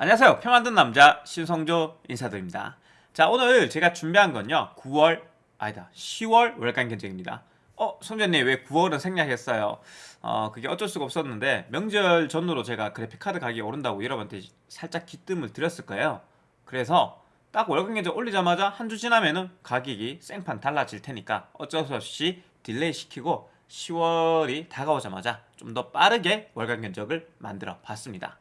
안녕하세요. 표 만든 남자 신성조 인사드립니다. 자 오늘 제가 준비한 건요. 9월 아니다 10월 월간 견적입니다. 어 성조님 왜 9월은 생략했어요? 어 그게 어쩔 수가 없었는데 명절 전후로 제가 그래픽카드 가격이 오른다고 여러분한테 살짝 귀띔을 드렸을 거예요. 그래서 딱 월간 견적 올리자마자 한 주 지나면은 가격이 생판 달라질 테니까 어쩔 수 없이 delay 시키고 10월이 다가오자마자 좀 더 빠르게 월간 견적을 만들어 봤습니다.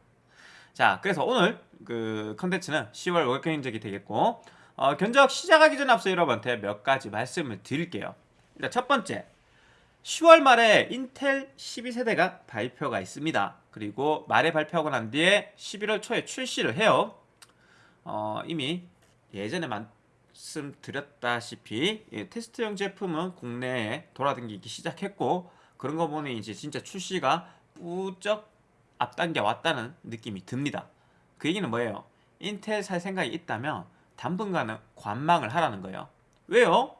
자 그래서 오늘 그 컨텐츠는 10월 월간 견적이 되겠고 어, 견적 시작하기 전에 앞서 여러분한테 몇 가지 말씀을 드릴게요. 일단 첫 번째 10월 말에 인텔 12세대가 발표가 있습니다. 그리고 말에 발표하고 난 뒤에 11월 초에 출시를 해요. 어, 이미 예전에 말씀드렸다시피 예, 테스트용 제품은 국내에 돌아다니기 시작했고 그런 거 보니 이제 진짜 출시가 뿌쩍 앞당겨 왔다는 느낌이 듭니다. 그 얘기는 뭐예요? 인텔 살 생각이 있다면 당분간은 관망을 하라는 거예요. 왜요?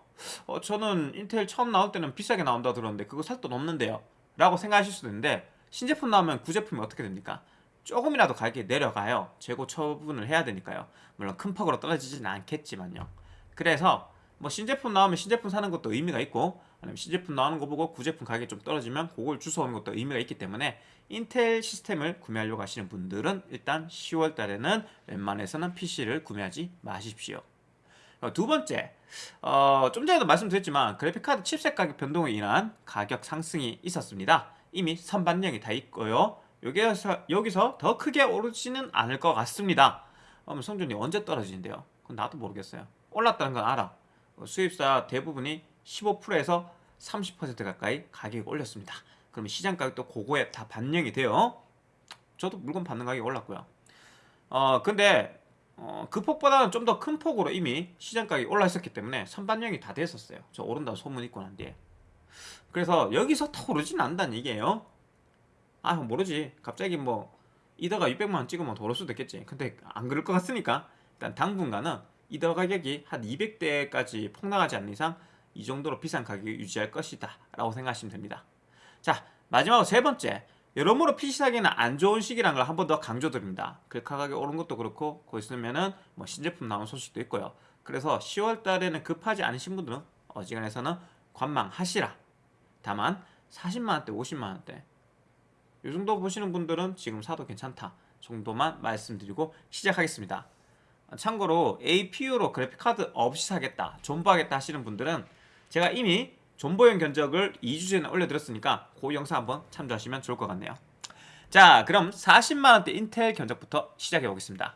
어, 저는 인텔 처음 나올 때는 비싸게 나온다 들었는데 그거 살 돈 없는데요. 라고 생각하실 수도 있는데 신제품 나오면 구제품이 어떻게 됩니까? 조금이라도 가격이 내려가요. 재고 처분을 해야 되니까요. 물론 큰 폭으로 떨어지진 않겠지만요. 그래서 뭐 신제품 나오면 신제품 사는 것도 의미가 있고 아니면 신제품 나오는 거 보고 구제품 가격이 좀 떨어지면 그걸 주워오는 것도 의미가 있기 때문에 인텔 시스템을 구매하려고 하시는 분들은 일단 10월 달에는 웬만해서는 PC를 구매하지 마십시오. 어, 두 번째, 어, 좀 전에도 말씀드렸지만 그래픽카드 칩셋 가격 변동으로 인한 가격 상승이 있었습니다. 이미 선반영이 다 있고요. 여기서, 여기서 더 크게 오르지는 않을 것 같습니다. 그럼 성준이 언제 떨어지는데요? 그건 나도 모르겠어요. 올랐다는 건 알아. 어, 수입사 대부분이 15%에서 30% 가까이 가격이 올렸습니다. 그러면 시장 가격도 그거에 다 반영이 돼요. 저도 물건 받는 가격이 올랐고요. 어 근데 어, 그 폭보다는 좀 더 큰 폭으로 이미 시장 가격이 올라 있었기 때문에 선반영이 다 됐었어요. 저 오른다고 소문 있고 난 뒤에. 그래서 여기서 더 오르진 않는다는 얘기예요. 아 모르지. 갑자기 뭐 이더가 600만 원 찍으면 더 오를 수도 있겠지. 근데 안 그럴 것 같으니까 일단 당분간은 이더 가격이 한 200대까지 폭락하지 않는 이상 이 정도로 비싼 가격을 유지할 것이다 라고 생각하시면 됩니다. 자 마지막으로 세 번째 여러모로 PC 사기는 안 좋은 시기라는 걸 한 번 더 강조드립니다. 글카 가격 오른 것도 그렇고 거 있으면은 뭐 신제품 나온 소식도 있고요. 그래서 10월 달에는 급하지 않으신 분들은 어지간해서는 관망하시라. 다만 40만원대 50만원대 이 정도 보시는 분들은 지금 사도 괜찮다 정도만 말씀드리고 시작하겠습니다. 참고로 APU로 그래픽카드 없이 사겠다 존버하겠다 하시는 분들은 제가 이미 존버용 견적을 2주 전에 올려드렸으니까 그 영상 한번 참조하시면 좋을 것 같네요. 자 그럼 40만원대 인텔 견적부터 시작해 보겠습니다.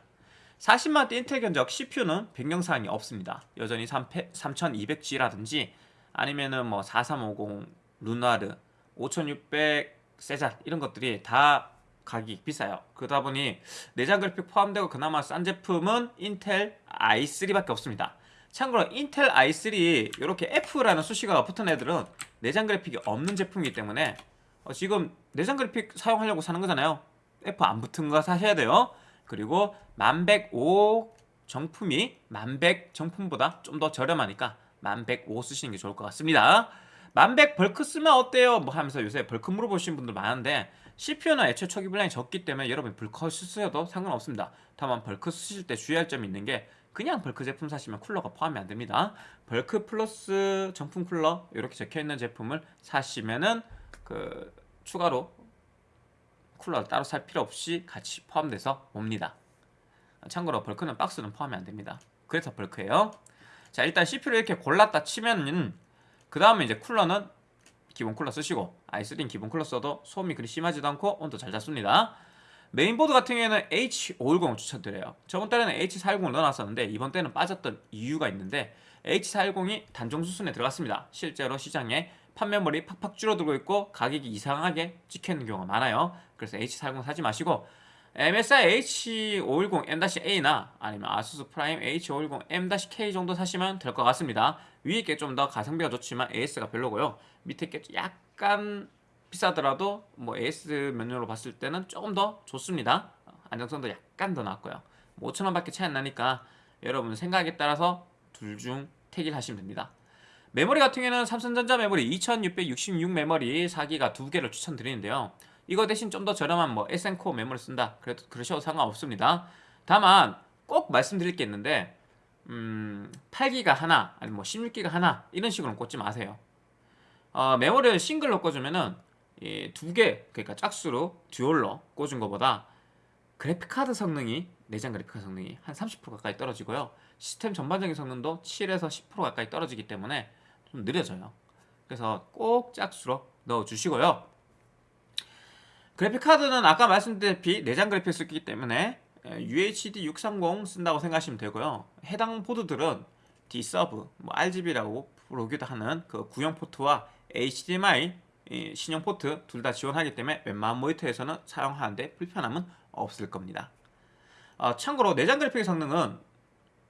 40만원대 인텔 견적 CPU는 변경사항이 없습니다. 여전히 3200G라든지 아니면은 뭐 4350 루나르 5600 세잔 이런 것들이 다 가격이 비싸요. 그러다 보니 내장 그래픽 포함되고 그나마 싼 제품은 인텔 i3밖에 없습니다 참고로 인텔 i3 이렇게 F라는 수식어가 붙은 애들은 내장 그래픽이 없는 제품이기 때문에 어 지금 내장 그래픽 사용하려고 사는 거잖아요. F 안 붙은 거 사셔야 돼요. 그리고 1105 정품이 1100 정품보다 좀 더 저렴하니까 1105 쓰시는 게 좋을 것 같습니다. 1100 벌크 쓰면 어때요? 뭐 하면서 요새 벌크 물어보시는 분들 많은데 CPU는 애초에 초기 분량이 적기 때문에 여러분 이 벌크 쓰셔도 상관없습니다. 다만 벌크 쓰실 때 주의할 점이 있는 게 그냥 벌크 제품 사시면 쿨러가 포함이 안 됩니다. 벌크 플러스 정품 쿨러 이렇게 적혀 있는 제품을 사시면은 그 추가로 쿨러 따로 살 필요 없이 같이 포함돼서 옵니다. 참고로 벌크는 박스는 포함이 안 됩니다. 그래서 벌크예요. 자 일단 CPU를 이렇게 골랐다 치면은 그 다음에 이제 쿨러는 기본 쿨러 쓰시고 i3는 기본 쿨러 써도 소음이 그리 심하지도 않고 온도 잘 잡습니다. 메인보드 같은 경우에는 H510 추천드려요. 저번 달에는 H410을 넣어놨었는데 이번 때는 빠졌던 이유가 있는데 H410이 단종 수순에 들어갔습니다. 실제로 시장에 판매물이 팍팍 줄어들고 있고 가격이 이상하게 찍혀있는 경우가 많아요. 그래서 H410 사지 마시고 MSI H510M-A나 아니면 아수스 프라임 H510M-K 정도 사시면 될 것 같습니다. 위에 게 좀 더 가성비가 좋지만 AS가 별로고요. 밑에 게 약간 비싸더라도 뭐 AS 면으로 봤을 때는 조금 더 좋습니다. 안정성도 약간 더 낫고요. 뭐 5천원 밖에 차이 안 나니까 여러분 생각에 따라서 둘 중 택일 하시면 됩니다. 메모리 같은 경우에는 삼성전자 메모리 2666 메모리 4기가 두 개를 추천드리는데요. 이거 대신 좀 더 저렴한 뭐 SN코어 메모리 쓴다. 그래도 그러셔도 상관없습니다. 다만 꼭 말씀드릴 게 있는데 음, 8기가 하나 아니면 뭐 16기가 하나 이런 식으로 꽂지 마세요. 어, 메모리를 싱글로 꽂으면은 두 개 그러니까 짝수로 듀얼로 꽂은 것보다 그래픽 카드 성능이 내장 그래픽 카드 성능이 한 30% 가까이 떨어지고요. 시스템 전반적인 성능도 7에서 10% 가까이 떨어지기 때문에 좀 느려져요. 그래서 꼭 짝수로 넣어 주시고요. 그래픽 카드는 아까 말씀드렸다시피 내장 그래픽 쓰기 때문에 UHD 630 쓴다고 생각하시면 되고요. 해당 보드들은 D서브, 뭐 RGB라고 부르기도 하는 그 구형 포트와 HDMI 신형 포트 둘 다 지원하기 때문에 웬만한 모니터에서는 사용하는데 불편함은 없을 겁니다. 어, 참고로 내장 그래픽 성능은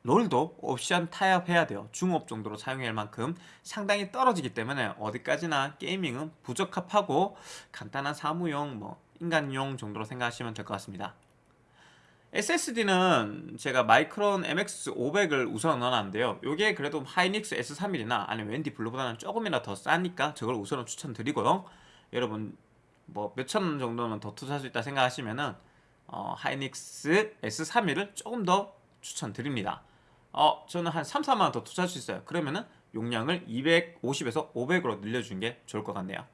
롤도 옵션 타협해야 돼요. 중업 정도로 사용할 만큼 상당히 떨어지기 때문에 어디까지나 게이밍은 부적합하고 간단한 사무용, 뭐 인간용 정도로 생각하시면 될 것 같습니다. SSD는 제가 마이크론 MX500을 우선 넣어놨는데요. 이게 그래도 하이닉스 S31이나 아니면 웬디 블루보다는 조금이나 더 싸니까 저걸 우선은 추천드리고요. 여러분 뭐 몇천 원 정도는 더 투자할 수 있다 생각하시면은 어, 하이닉스 S31을 조금 더 추천드립니다. 어, 저는 한 3, 4만 원 더 투자할 수 있어요. 그러면은 용량을 250에서 500으로 늘려주는 게 좋을 것 같네요.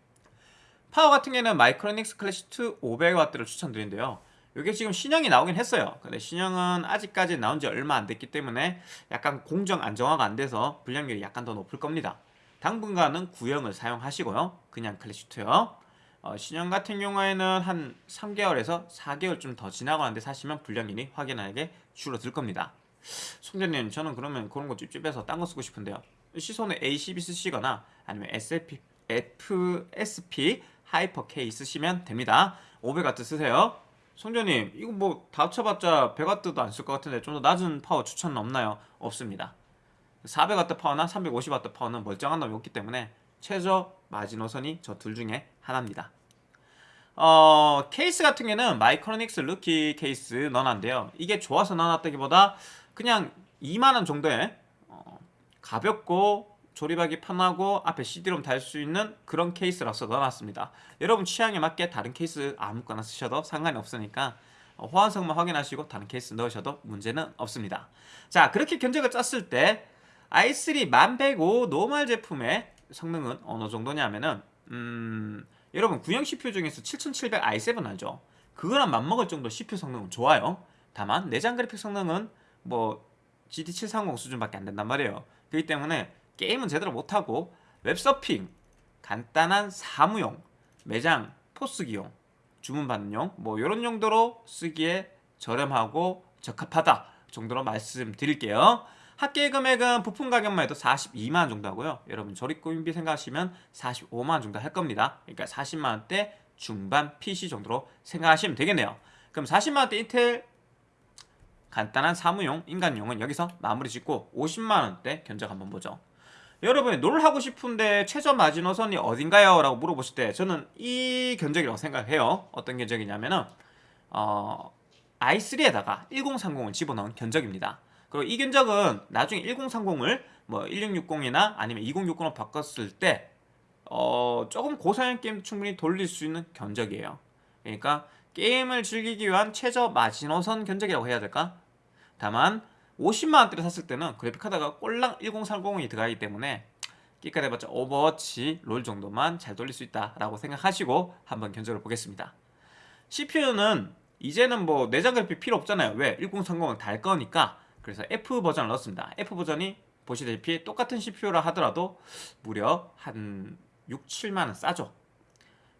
파워 같은 경우에는 마이크로닉스 클래식 2 500W를 추천드리는데요. 이게 지금 신형이 나오긴 했어요. 근데 신형은 아직까지 나온 지 얼마 안 됐기 때문에 약간 공정 안정화가 안 돼서 불량률이 약간 더 높을 겁니다. 당분간은 구형을 사용하시고요. 그냥 클래식2요. 어, 신형 같은 경우에는 한 3개월에서 4개월 좀더 지나고 난 뒤에 사시면 불량률이 확연하게 줄어들 겁니다. 성조님 저는 그러면 그런 거 찝찝해서 딴 거 쓰고 싶은데요. 시소닉 A12 쓰시거나 아니면 SFP, FSP 하이퍼 K 쓰시면 됩니다. 500W 쓰세요. 성조님 이거 뭐 다 합쳐봤자 100W도 안 쓸 것 같은데 좀 더 낮은 파워 추천은 없나요? 없습니다. 400W 파워나 350W 파워는 멀쩡한 놈이 없기 때문에 최저 마지노선이 저 둘 중에 하나입니다. 어, 케이스 같은 경우는 마이크로닉스 루키 케이스 넣어놨는데요. 이게 좋아서 넣어놨다기보다 그냥 2만원 정도에 어, 가볍고 조립하기 편하고 앞에 CD롬 달 수 있는 그런 케이스라서 넣어놨습니다. 여러분 취향에 맞게 다른 케이스 아무거나 쓰셔도 상관이 없으니까 어, 호환성만 확인하시고 다른 케이스 넣으셔도 문제는 없습니다. 자 그렇게 견적을 짰을 때 i3 1105 노멀 제품의 성능은 어느 정도냐면은 음, 여러분 구형 CPU 중에서 7700 i7 알죠? 그거랑 맞먹을 정도 CPU 성능은 좋아요. 다만 내장 그래픽 성능은 뭐 GT730 수준밖에 안 된단 말이에요. 그렇기 때문에 게임은 제대로 못하고 웹서핑, 간단한 사무용, 매장, 포스기용, 주문받는 뭐 이런 용도로 쓰기에 저렴하고 적합하다 정도로 말씀드릴게요. 합계 금액은 부품 가격만 해도 42만원 정도 하고요. 여러분 조립구인비 생각하시면 45만원 정도 할 겁니다. 그러니까 40만원대 중반 PC 정도로 생각하시면 되겠네요. 그럼 40만원대 인텔 간단한 사무용, 인간용은 여기서 마무리 짓고 50만원대 견적 한번 보죠. 여러분이 롤 하고 싶은데 최저 마지노선이 어딘가요? 라고 물어보실 때 저는 이 견적이라고 생각해요 어떤 견적이냐면은 어, i3에다가 1030을 집어넣은 견적입니다 그리고 이 견적은 나중에 1030을 뭐 1660이나 아니면 2060으로 바꿨을 때 어, 조금 고사양 게임 충분히 돌릴 수 있는 견적이에요 그러니까 게임을 즐기기 위한 최저 마지노선 견적이라고 해야 될까? 다만 50만원대를 샀을 때는 그래픽카드가 꼴랑 1030이 들어가기 때문에 끽해 봤자 오버워치 롤 정도만 잘 돌릴 수 있다라고 생각하시고 한번 견적을 보겠습니다. CPU는 이제는 뭐 내장 그래픽 필요 없잖아요. 왜? 1030을 달 거니까. 그래서 F 버전을 넣었습니다. F 버전이 보시다시피 똑같은 CPU라 하더라도 무려 한 6, 7만원 싸죠.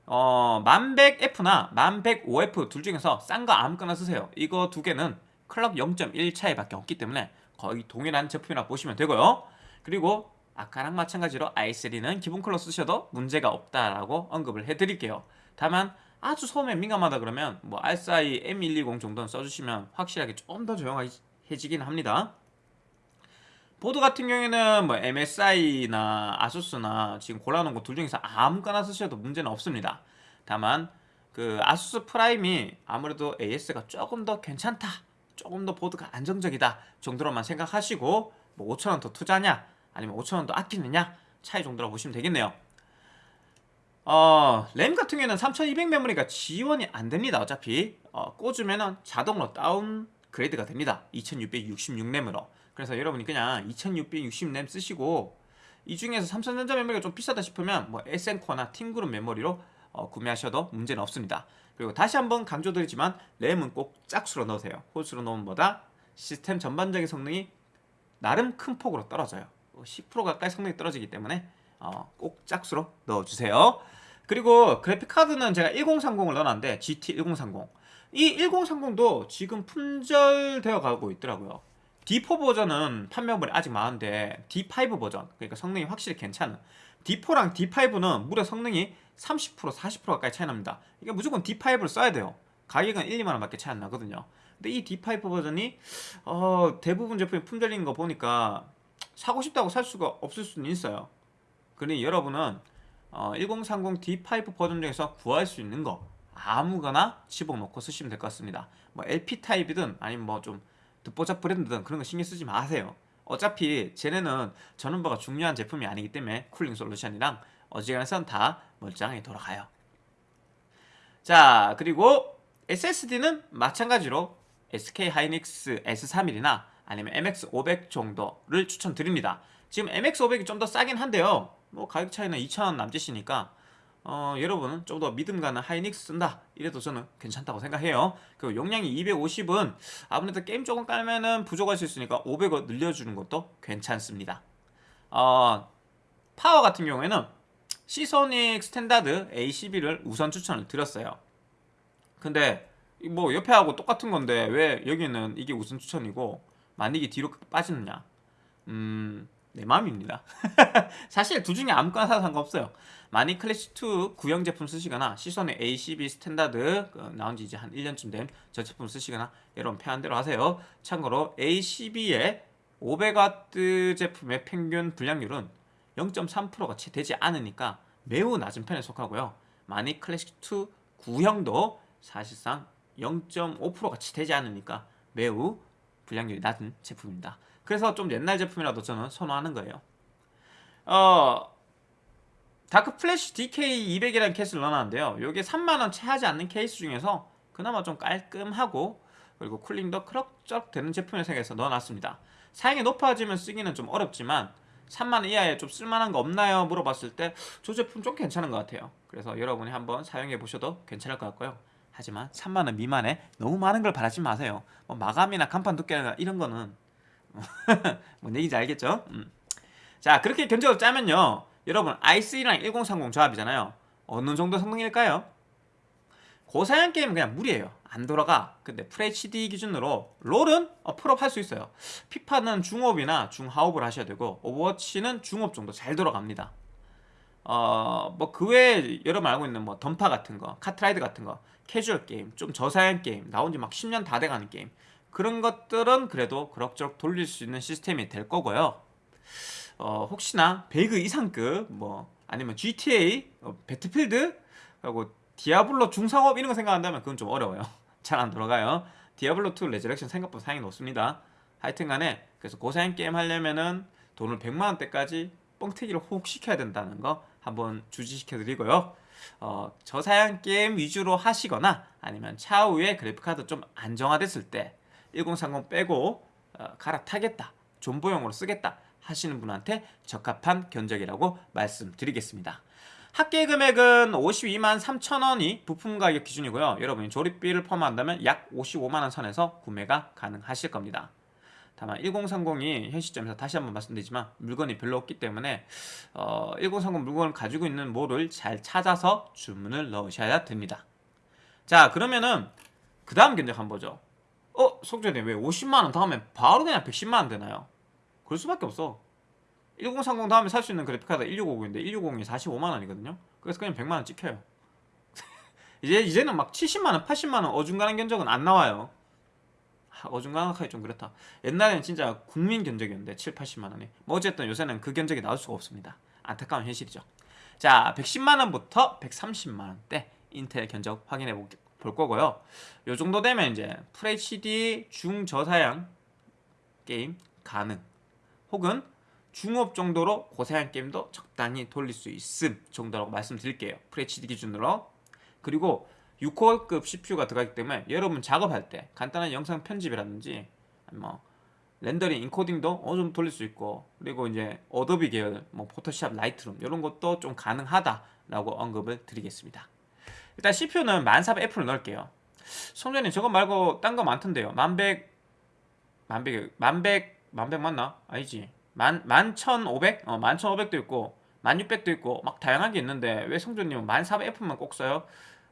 어, 1100F나 1105F 둘 중에서 싼 거 아무거나 쓰세요. 이거 두 개는 클럭 0.1 차이밖에 없기 때문에 거의 동일한 제품이라 보시면 되고요. 그리고 아까랑 마찬가지로 i3는 기본 클럭 쓰셔도 문제가 없다라고 언급을 해드릴게요. 다만 아주 소음에 민감하다 그러면 뭐 RSI M120 정도는 써주시면 확실하게 좀 더 조용해지긴 합니다. 보드 같은 경우에는 뭐 MSI나 아수스나 지금 골라놓은 거 둘 중에서 아무거나 쓰셔도 문제는 없습니다. 다만 그 아수스 프라임이 아무래도 AS가 조금 더 괜찮다 조금 더 보드가 안정적이다 정도로만 생각하시고 뭐 5천원 더 투자냐 아니면 5천원 더 아끼느냐 차이 정도로 보시면 되겠네요. 어, 램 같은 경우에는 3200 메모리가 지원이 안 됩니다 어차피. 어, 꽂으면 자동으로 downgrade가 됩니다 2666 램으로. 그래서 여러분이 그냥 2660 램 쓰시고 이 중에서 삼성전자 메모리가 좀 비싸다 싶으면 뭐 에센코어나 팀그룹 메모리로 어, 구매하셔도 문제는 없습니다 그리고 다시 한번 강조드리지만 램은 꼭 짝수로 넣으세요. 홀수로 넣으면 보다? 시스템 전반적인 성능이 나름 큰 폭으로 떨어져요. 10% 가까이 성능이 떨어지기 때문에 어, 꼭 짝수로 넣어주세요. 그리고 그래픽카드는 제가 1030을 넣어놨는데 GT1030 이 1030도 지금 품절되어 가고 있더라고요. D4 버전은 판매물이 아직 많은데 D5 버전 그러니까 성능이 확실히 괜찮은. D4랑 D5는 무려 성능이 30% 40% 가까이 차이 납니다. 이게 무조건 D5를 써야 돼요. 가격은 1, 2만원 밖에 차이 안 나거든요. 근데 이 D5 버전이 어, 대부분 제품이 품절인 거 보니까 사고 싶다고 살 수가 없을 수는 있어요. 그러니 여러분은 어, 1030 D5 버전 중에서 구할 수 있는 거 아무거나 집어넣고 쓰시면 될 것 같습니다. 뭐 LP 타입이든 아니면 뭐 좀 듣보잡 브랜드든 그런 거 신경 쓰지 마세요. 어차피 쟤네는 전원부가 중요한 제품이 아니기 때문에 쿨링 솔루션이랑 어지간해선 다 멀쩡하게 돌아가요. 자 그리고 SSD는 마찬가지로 SK 하이닉스 S31이나 아니면 MX500 정도를 추천드립니다. 지금 MX500이 좀 더 싸긴 한데요. 뭐 가격 차이는 2,000원 남짓이니까 어, 여러분은 좀 더 믿음 가는 하이닉스 쓴다. 이래도 저는 괜찮다고 생각해요. 그리고 용량이 250은 아무래도 게임 조금 깔면은 부족할 수 있으니까 500원 늘려주는 것도 괜찮습니다. 어, 파워 같은 경우에는 시소닉 스탠다드 A12를 우선 추천을 드렸어요. 근데 뭐 옆에 하고 똑같은 건데 왜 여기는 이게 우선 추천이고 만약에 뒤로 빠지느냐? 음... 내 마음입니다. 사실 둘 중에 아무거나 사도 상관없어요. 마닉 클래식2 구형 제품 쓰시거나 시소닉 A12 스탠다드 그 나온 지 이제 한 1년쯤 된 저 제품 쓰시거나 여러분 편한 대로 하세요. 참고로 A12의 500W 제품의 평균 불량률은 0.3%가 채 되지 않으니까 매우 낮은 편에 속하고요. 마닉 클래식2 구형도 사실상 0.5%가 채 되지 않으니까 매우 불량률이 낮은 제품입니다. 그래서 좀 옛날 제품이라도 저는 선호하는 거예요. 어 다크 플래시 DK200이라는 케이스를 넣어놨는데요. 이게 3만원 채 하지 않는 케이스 중에서 그나마 좀 깔끔하고 그리고 쿨링도 크럭적 되는 제품을 생각해서 넣어놨습니다. 사양이 높아지면 쓰기는 좀 어렵지만 3만원 이하에 좀 쓸만한 거 없나요? 물어봤을 때 저 제품 좀 괜찮은 것 같아요 그래서 여러분이 한번 사용해 보셔도 괜찮을 것 같고요 하지만 3만원 미만에 너무 많은 걸 바라지 마세요 뭐 마감이나 간판 두께나 이런 거는 뭔 얘기인지 알겠죠? 음. 자 그렇게 견적을 짜면요 여러분 i3랑 1030 조합이잖아요 어느 정도 성능일까요? 고사양 게임은 그냥 무리예요 안 돌아가. 근데 FHD 기준으로 롤은 어, 풀옵 할 수 있어요. 피파는 중옵이나 중하옵을 하셔야 되고 오버워치는 중옵 정도 잘 돌아갑니다. 어 뭐 그 외에 여러분 알고 있는 뭐 던파 같은 거 카트라이더 같은 거 캐주얼 게임 좀 저사양 게임 나온 지 막 10년 다 돼가는 게임. 그런 것들은 그래도 그럭저럭 돌릴 수 있는 시스템이 될 거고요. 어, 혹시나 배그 이상급 뭐 아니면 GTA 어, 배틀필드 그리고 디아블로 중상옵 이런 거 생각한다면 그건 좀 어려워요. 잘 안 돌아가요. 디아블로2 레저렉션 생각보다 사양이 높습니다. 하여튼 간에 그래서 고사양 게임 하려면은 돈을 100만원대까지 뻥튀기를 훅 시켜야 된다는 거 한번 주지시켜 드리고요. 어, 저사양 게임 위주로 하시거나 아니면 차후에 그래픽카드 좀 안정화됐을 때 1030 빼고 어, 갈아타겠다 존버용으로 쓰겠다 하시는 분한테 적합한 견적이라고 말씀드리겠습니다 합계 금액은 52만 3천원이 부품 가격 기준이고요 여러분이 조립비를 포함한다면 약 55만원 선에서 구매가 가능하실 겁니다 다만 1030이 현 시점에서 다시 한번 말씀드리지만 물건이 별로 없기 때문에 어, 1030 물건을 가지고 있는 모를 잘 찾아서 주문을 넣으셔야 됩니다 자 그러면은 그 다음 견적 한번 보죠 어? 속전이 왜 50만원 다음에 바로 그냥 110만원 되나요? 그럴 수밖에 없어 1030 다음에 살 수 있는 그래픽카드 1650인데 1650이 45만원이거든요. 그래서 그냥 100만원 찍혀요. 이제, 이제는 막 70만원 80만원 어중간한 견적은 안 나와요. 어중간하기 좀 그렇다. 옛날에는 진짜 국민 견적이었는데 7, 80만원이. 뭐 어쨌든 요새는 그 견적이 나올 수가 없습니다. 안타까운 현실이죠. 자 110만원부터 130만원대 인텔 견적 확인해 볼 거고요. 요 정도 되면 이제 FHD 중저사양 게임 가능. 혹은 중옵 정도로 고사양 게임도 적당히 돌릴 수 있음 정도라고 말씀드릴게요. FHD 기준으로. 그리고 6코어급 CPU가 들어가기 때문에 여러분 작업할 때 간단한 영상 편집이라든지 뭐 렌더링, 인코딩도 어느 정도 돌릴 수 있고 그리고 이제 어도비 계열, 뭐 포토샵, 라이트룸 이런 것도 좀 가능하다라고 언급을 드리겠습니다. 일단 CPU는 10400F를 넣을게요. 성전님 저거 말고 딴 거 많던데요. 만백 만백 만백 만백 맞나? 아니지. 만 만천 오백? 어 만천 오백도 있고 만육백도 있고 막 다양한 게 있는데 왜 성전님은 만사백F만 꼭 써요?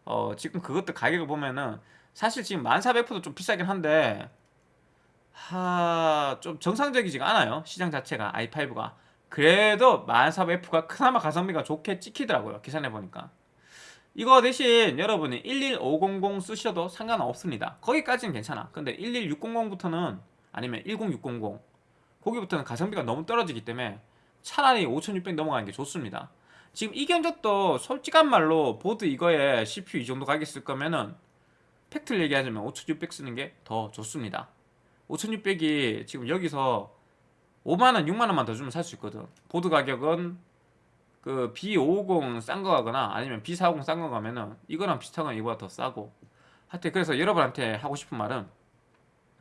어 지금 그것도 가격을 보면은 사실 지금 만사백F도 좀 비싸긴 한데 하, 좀 정상적이지가 않아요. 시장 자체가 i5가. 그래도 1400F가 그나마 가성비가 좋게 찍히더라고요. 계산해 보니까. 이거 대신 여러분이 11500 쓰셔도 상관없습니다. 거기까지는 괜찮아. 근데 11600부터는 아니면 10600 거기부터는 가성비가 너무 떨어지기 때문에 차라리 5600 넘어가는 게 좋습니다. 지금 이 견적도 솔직한 말로 보드 이거에 CPU 이 정도 가격 쓸 거면은 팩트를 얘기하자면 5600 쓰는 게 더 좋습니다. 5600이 지금 여기서 5만원, 6만원만 더 주면 살 수 있거든. 보드 가격은 그 B550 싼 거 가거나 아니면 B450 싼 거 가면은 이거랑 비슷한 건 이거보다 더 싸고. 하여튼 그래서 여러분한테 하고 싶은 말은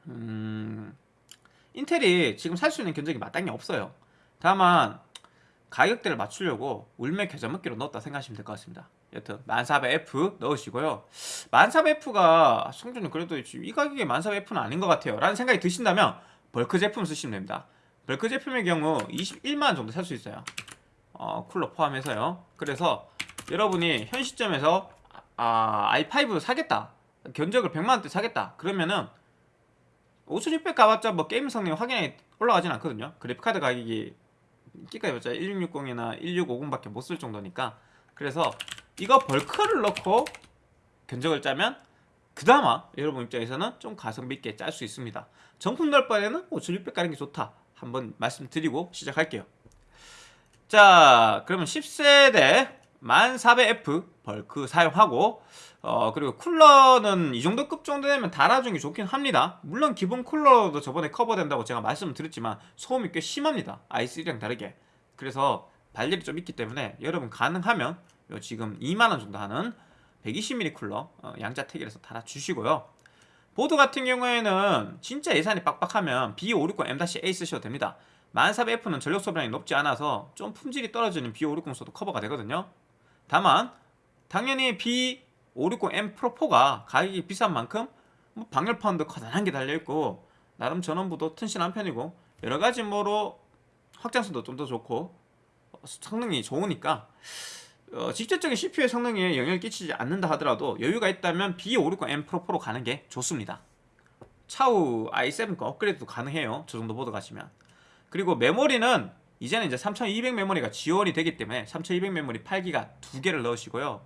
음, 인텔이 지금 살 수 있는 견적이 마땅히 없어요. 다만 가격대를 맞추려고 울맥 계좌먹기로 넣었다 생각하시면 될 것 같습니다. 여튼 1400F 넣으시고요. 1400F가 성준이 그래도 이 가격에 1400F는 아닌 것 같아요. 라는 생각이 드신다면 벌크 제품 쓰시면 됩니다. bulk 제품의 경우 21만원 정도 살 수 있어요. 어, 쿨러 포함해서요. 그래서 여러분이 현 시점에서 아, i5 사겠다. 견적을 100만원대 사겠다. 그러면은 5600 가봤자 뭐 게임 성능이 확연히 올라가진 않거든요. 그래픽카드 가격이 끽해 봤자 1660이나 1650밖에 못 쓸 정도니까 그래서 이거 bulk를 넣고 견적을 짜면 그나마 여러분 입장에서는 좀 가성비 있게 짤 수 있습니다. 정품 넣을 바에는 5600 가는 게 좋다. 한번 말씀드리고 시작할게요. 자, 그러면 10세대 1400F 벌크 사용하고 어 그리고 쿨러는 이 정도 급 정도 되면 달아주는 게 좋긴 합니다. 물론 기본 쿨러도 저번에 커버된다고 제가 말씀을 드렸지만 소음이 꽤 심합니다. i3랑 다르게. 그래서 발열이 좀 있기 때문에 여러분 가능하면 요 지금 2만원 정도 하는 120mm 쿨러 어, 양자 태길에서 달아주시고요. 보드 같은 경우에는 진짜 예산이 빡빡하면 B560M-A 쓰셔도 됩니다. 10400F는 전력 소비량이 높지 않아서 좀 품질이 떨어지는 B560 써도 커버가 되거든요. 다만 당연히 B560M 프로4가 가격이 비싼 만큼 뭐 방열판도 커다란 게 달려있고 나름 전원부도 튼실한 편이고 여러가지 뭐로 확장성도 좀 더 좋고 성능이 좋으니까 어, 직접적인 CPU의 성능에 영향을 끼치지 않는다 하더라도 여유가 있다면 B560M 프로4로 가는 게 좋습니다. 차후 i7 거 업그레이드도 가능해요. 저 정도 보드 가시면. 그리고 메모리는 이제는 이제 3200 메모리가 지원이 되기 때문에 3200 메모리 8기가 두 개를 넣으시고요.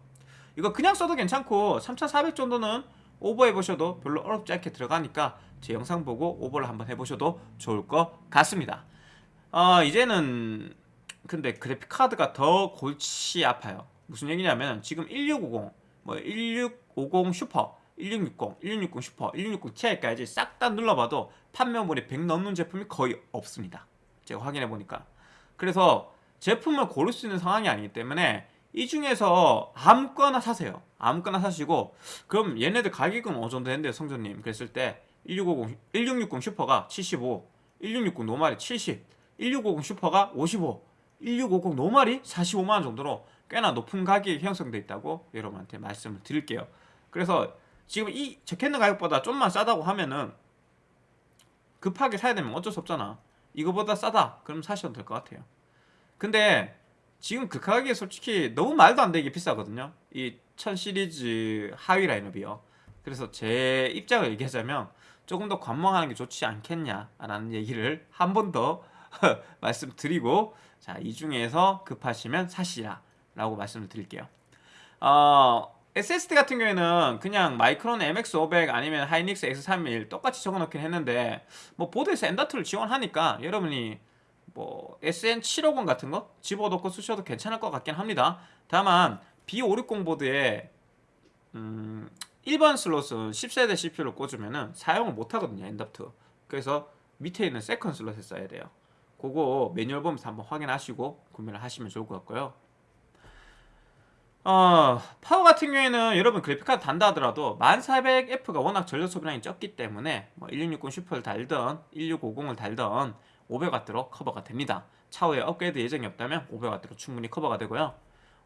이거 그냥 써도 괜찮고 3400 정도는 오버해 보셔도 별로 어렵지 않게 들어가니까 제 영상 보고 오버를 한번 해보셔도 좋을 것 같습니다. 어, 이제는 근데 그래픽 카드가 더 골치 아파요. 무슨 얘기냐면 지금 1650, 뭐 1650 슈퍼, 1660, 1660 슈퍼, 1660 Ti까지 싹 다 눌러봐도 판매몰이 100 넘는 제품이 거의 없습니다. 제가 확인해 보니까. 그래서 제품을 고를 수 있는 상황이 아니기 때문에 이 중에서 아무거나 사세요. 아무거나 사시고 그럼 얘네들 가격은 어느 정도 된대요, 성전님. 그랬을 때 1650, 1660 슈퍼가 75, 1660 normal이 70, 1650 슈퍼가 55, 1650 노말이 45만원 정도로 꽤나 높은 가격이 형성되어 있다고 여러분한테 말씀을 드릴게요. 그래서 지금 이 적혀있는 가격보다 좀만 싸다고 하면은 급하게 사야 되면 어쩔 수 없잖아. 이거보다 싸다. 그럼 사셔도 될 것 같아요. 근데 지금 그 가격이 솔직히 너무 말도 안 되게 비싸거든요. 이 1000 시리즈 하위 라인업이요. 그래서 제 입장을 얘기하자면 조금 더 관망하는 게 좋지 않겠냐라는 얘기를 한 번 더 말씀드리고 자, 이 중에서 급하시면 사시라 라고 말씀을 드릴게요. 어, SSD 같은 경우에는 그냥 마이크론 MX500 아니면 하이닉스 S31 똑같이 적어놓긴 했는데 뭐 보드에서 엔더트를 지원하니까 여러분이 뭐 SN750 같은 거 집어넣고 쓰셔도 괜찮을 것 같긴 합니다. 다만 B560 보드에 음, 1번 슬롯은 10세대 CPU를 꽂으면 사용을 못하거든요. M.2. 그래서 밑에 있는 second 슬롯에 써야 돼요. 그거 매뉴얼 보면서 한번 확인하시고 구매를 하시면 좋을 것 같고요. 어, 파워 같은 경우에는 여러분 그래픽카드 단다 하더라도 1400F가 워낙 전력 소비량이 적기 때문에 뭐 1660 슈퍼를 달던 1650을 달던 500W로 커버가 됩니다. 차후에 업그레이드 예정이 없다면 500W로 충분히 커버가 되고요.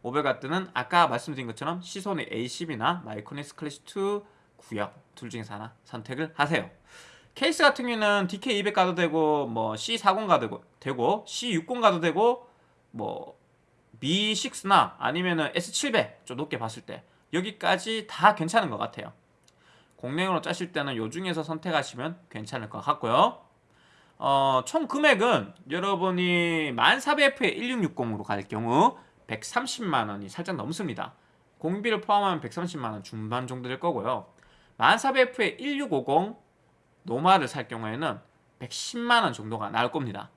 500W는 아까 말씀드린 것처럼 시소닉 A10이나 마이크로닉스 클래식2 구역 둘 중에서 하나 선택을 하세요. 케이스 같은 경우는 DK200 가도 되고 뭐 C40 가도 되고 C60 가도 되고 뭐 B6나 아니면은 S700 좀 높게 봤을 때 여기까지 다 괜찮은 것 같아요. 공랭으로 짜실 때는 요 중에서 선택하시면 괜찮을 것 같고요. 어, 총 금액은 여러분이 1400F에 1660으로 갈 경우 130만원이 살짝 넘습니다. 공비를 포함하면 130만원 중반 정도 될 거고요. 1400F에 1650 normal을 살 경우에는 110만원 정도가 나올 겁니다.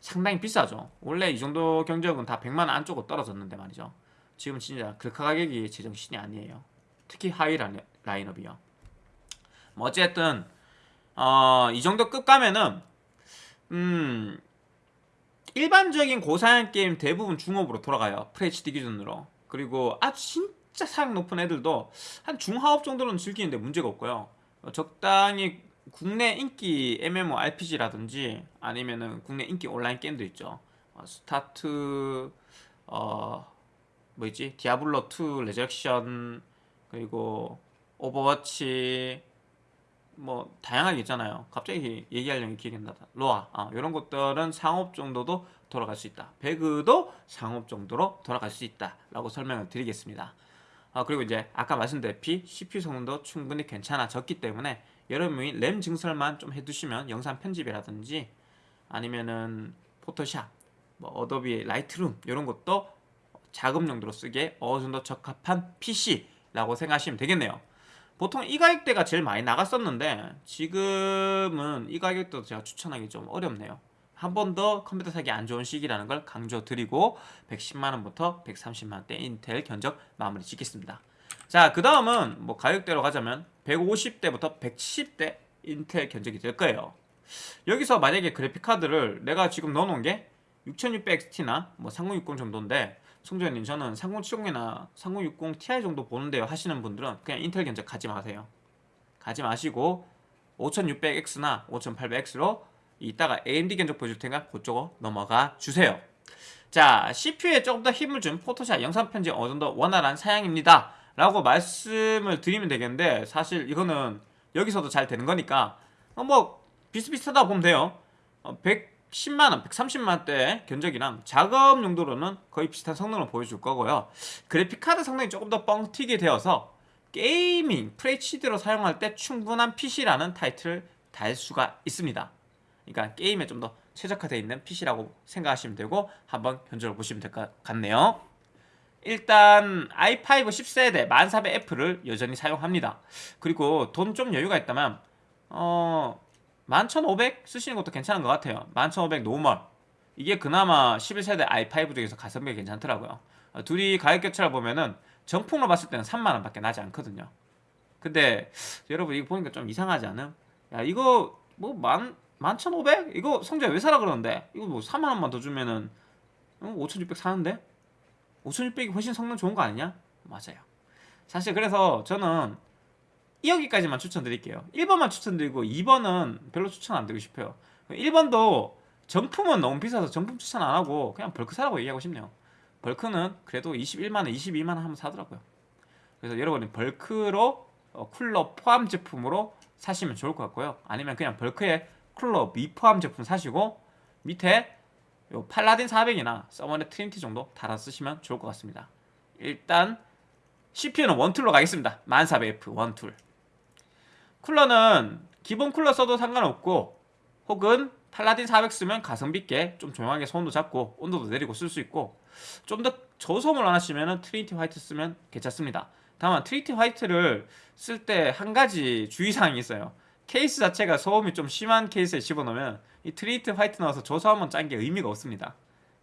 상당히 비싸죠. 원래 이 정도 견적은 다 100만원 안쪽으로 떨어졌는데 말이죠. 지금 진짜 글카 가격이 제정신이 아니에요. 특히 high 라인업이요. 뭐 어쨌든 어, 이 정도 급 가면은 음 일반적인 고사양 게임 대부분 중옵으로 돌아가요. FHD 기준으로. 그리고 아주 진짜 사양 높은 애들도 한 중하옵 정도는 즐기는데 문제가 없고요. 어, 적당히 국내 인기 MMORPG라든지 아니면은 국내 인기 온라인 게임도 있죠. 어, 스타트 어 뭐있지 디아블로 2 레저렉션 그리고 오버워치 뭐 다양하게 있잖아요. 갑자기 얘기하려면 기억이 안 난다. 로아 아, 이런 것들은 상옵 정도도 돌아갈 수 있다. 배그도 상옵 정도로 돌아갈 수 있다 라고 설명을 드리겠습니다. 아, 그리고 이제 아까 말씀드렸듯이 CPU 성능도 충분히 괜찮아졌기 때문에 여러분이 램 증설만 좀 해두시면 영상 편집이라든지 아니면은 포토샵, 뭐 어도비 라이트룸 이런 것도 작업 용도로 쓰기에 어느 정도 적합한 PC라고 생각하시면 되겠네요. 보통 이 가격대가 제일 많이 나갔었는데 지금은 이 가격대도 제가 추천하기 좀 어렵네요. 한 번 더 컴퓨터 사기 안 좋은 시기라는 걸 강조드리고 110만원부터 130만원대 인텔 견적 마무리 짓겠습니다. 자, 그 다음은 뭐 가격대로 가자면 150대부터 170대 인텔 견적이 될 거예요. 여기서 만약에 그래픽카드를 내가 지금 넣어놓은 게 6600XT나 뭐 3060 정도인데 송조현님 저는 3070이나 3060 Ti 정도 보는데요 하시는 분들은 그냥 인텔 견적 가지 마세요. 가지 마시고 5600X나 5800X로 이따가 AMD 견적 보여줄 테니까 그쪽으로 넘어가 주세요. 자 CPU에 조금 더 힘을 준 포토샵 영상 편집 어느 정도 원활한 사양입니다. 라고 말씀을 드리면 되겠는데 사실 이거는 여기서도 잘 되는 거니까 어, 뭐 비슷비슷하다 보면 돼요 110만원, 130만원대 견적이랑 작업 용도로는 거의 비슷한 성능을 보여줄 거고요. 그래픽카드 성능이 조금 더 뻥튀기 되어서 게이밍, FHD로 사용할 때 충분한 PC라는 타이틀을 달 수가 있습니다. 그러니까 게임에 좀 더 최적화되어 있는 PC라고 생각하시면 되고 한번 견적을 보시면 될 것 같네요. 일단 i5 10세대 1400F를 여전히 사용합니다. 그리고 돈 좀 여유가 있다면 어... 11500 쓰시는 것도 괜찮은 것 같아요. 11500 normal 이게 그나마 11세대 i5 중에서 가성비가 괜찮더라고요. 어, 둘이 가격 격차를 보면은 정품으로 봤을 때는 3만원 밖에 나지 않거든요. 근데 여러분 이거 보니까 좀 이상하지 않음? 야 이거 뭐 만, 11,500? 이거 성재 왜 사라 그러는데? 이거 뭐 3만원만 더 주면은 5,600 사는데? 5600이 훨씬 성능 좋은 거 아니냐? 맞아요. 사실 그래서 저는 2 여기까지만 추천드릴게요. 1번만 추천드리고 2번은 별로 추천 안 드리고 싶어요. 1번도 정품은 너무 비싸서 정품 추천 안 하고 그냥 벌크 사라고 얘기하고 싶네요. 벌크는 그래도 21만원, 22만원 하면 사더라고요. 그래서 여러분이 벌크로 어, 쿨러 포함 제품으로 사시면 좋을 것 같고요. 아니면 그냥 벌크에 쿨러 미포함 제품 사시고 밑에 요 팔라딘 400이나 서머랩 트리니티 정도 달아 쓰시면 좋을 것 같습니다. 일단 CPU는 원툴로 가겠습니다. 1400F 원툴. 쿨러는 기본 쿨러 써도 상관없고 혹은 팔라딘 400 쓰면 가성비 있게 좀 조용하게 소음도 잡고 온도도 내리고 쓸 수 있고 좀 더 저소음을 원하시면 트리니티 화이트 쓰면 괜찮습니다. 다만 트리니티 화이트를 쓸 때 한 가지 주의사항이 있어요. 케이스 자체가 소음이 좀 심한 케이스에 집어넣으면 이 트리니티 화이트 넣어서 한번 짠게 의미가 없습니다.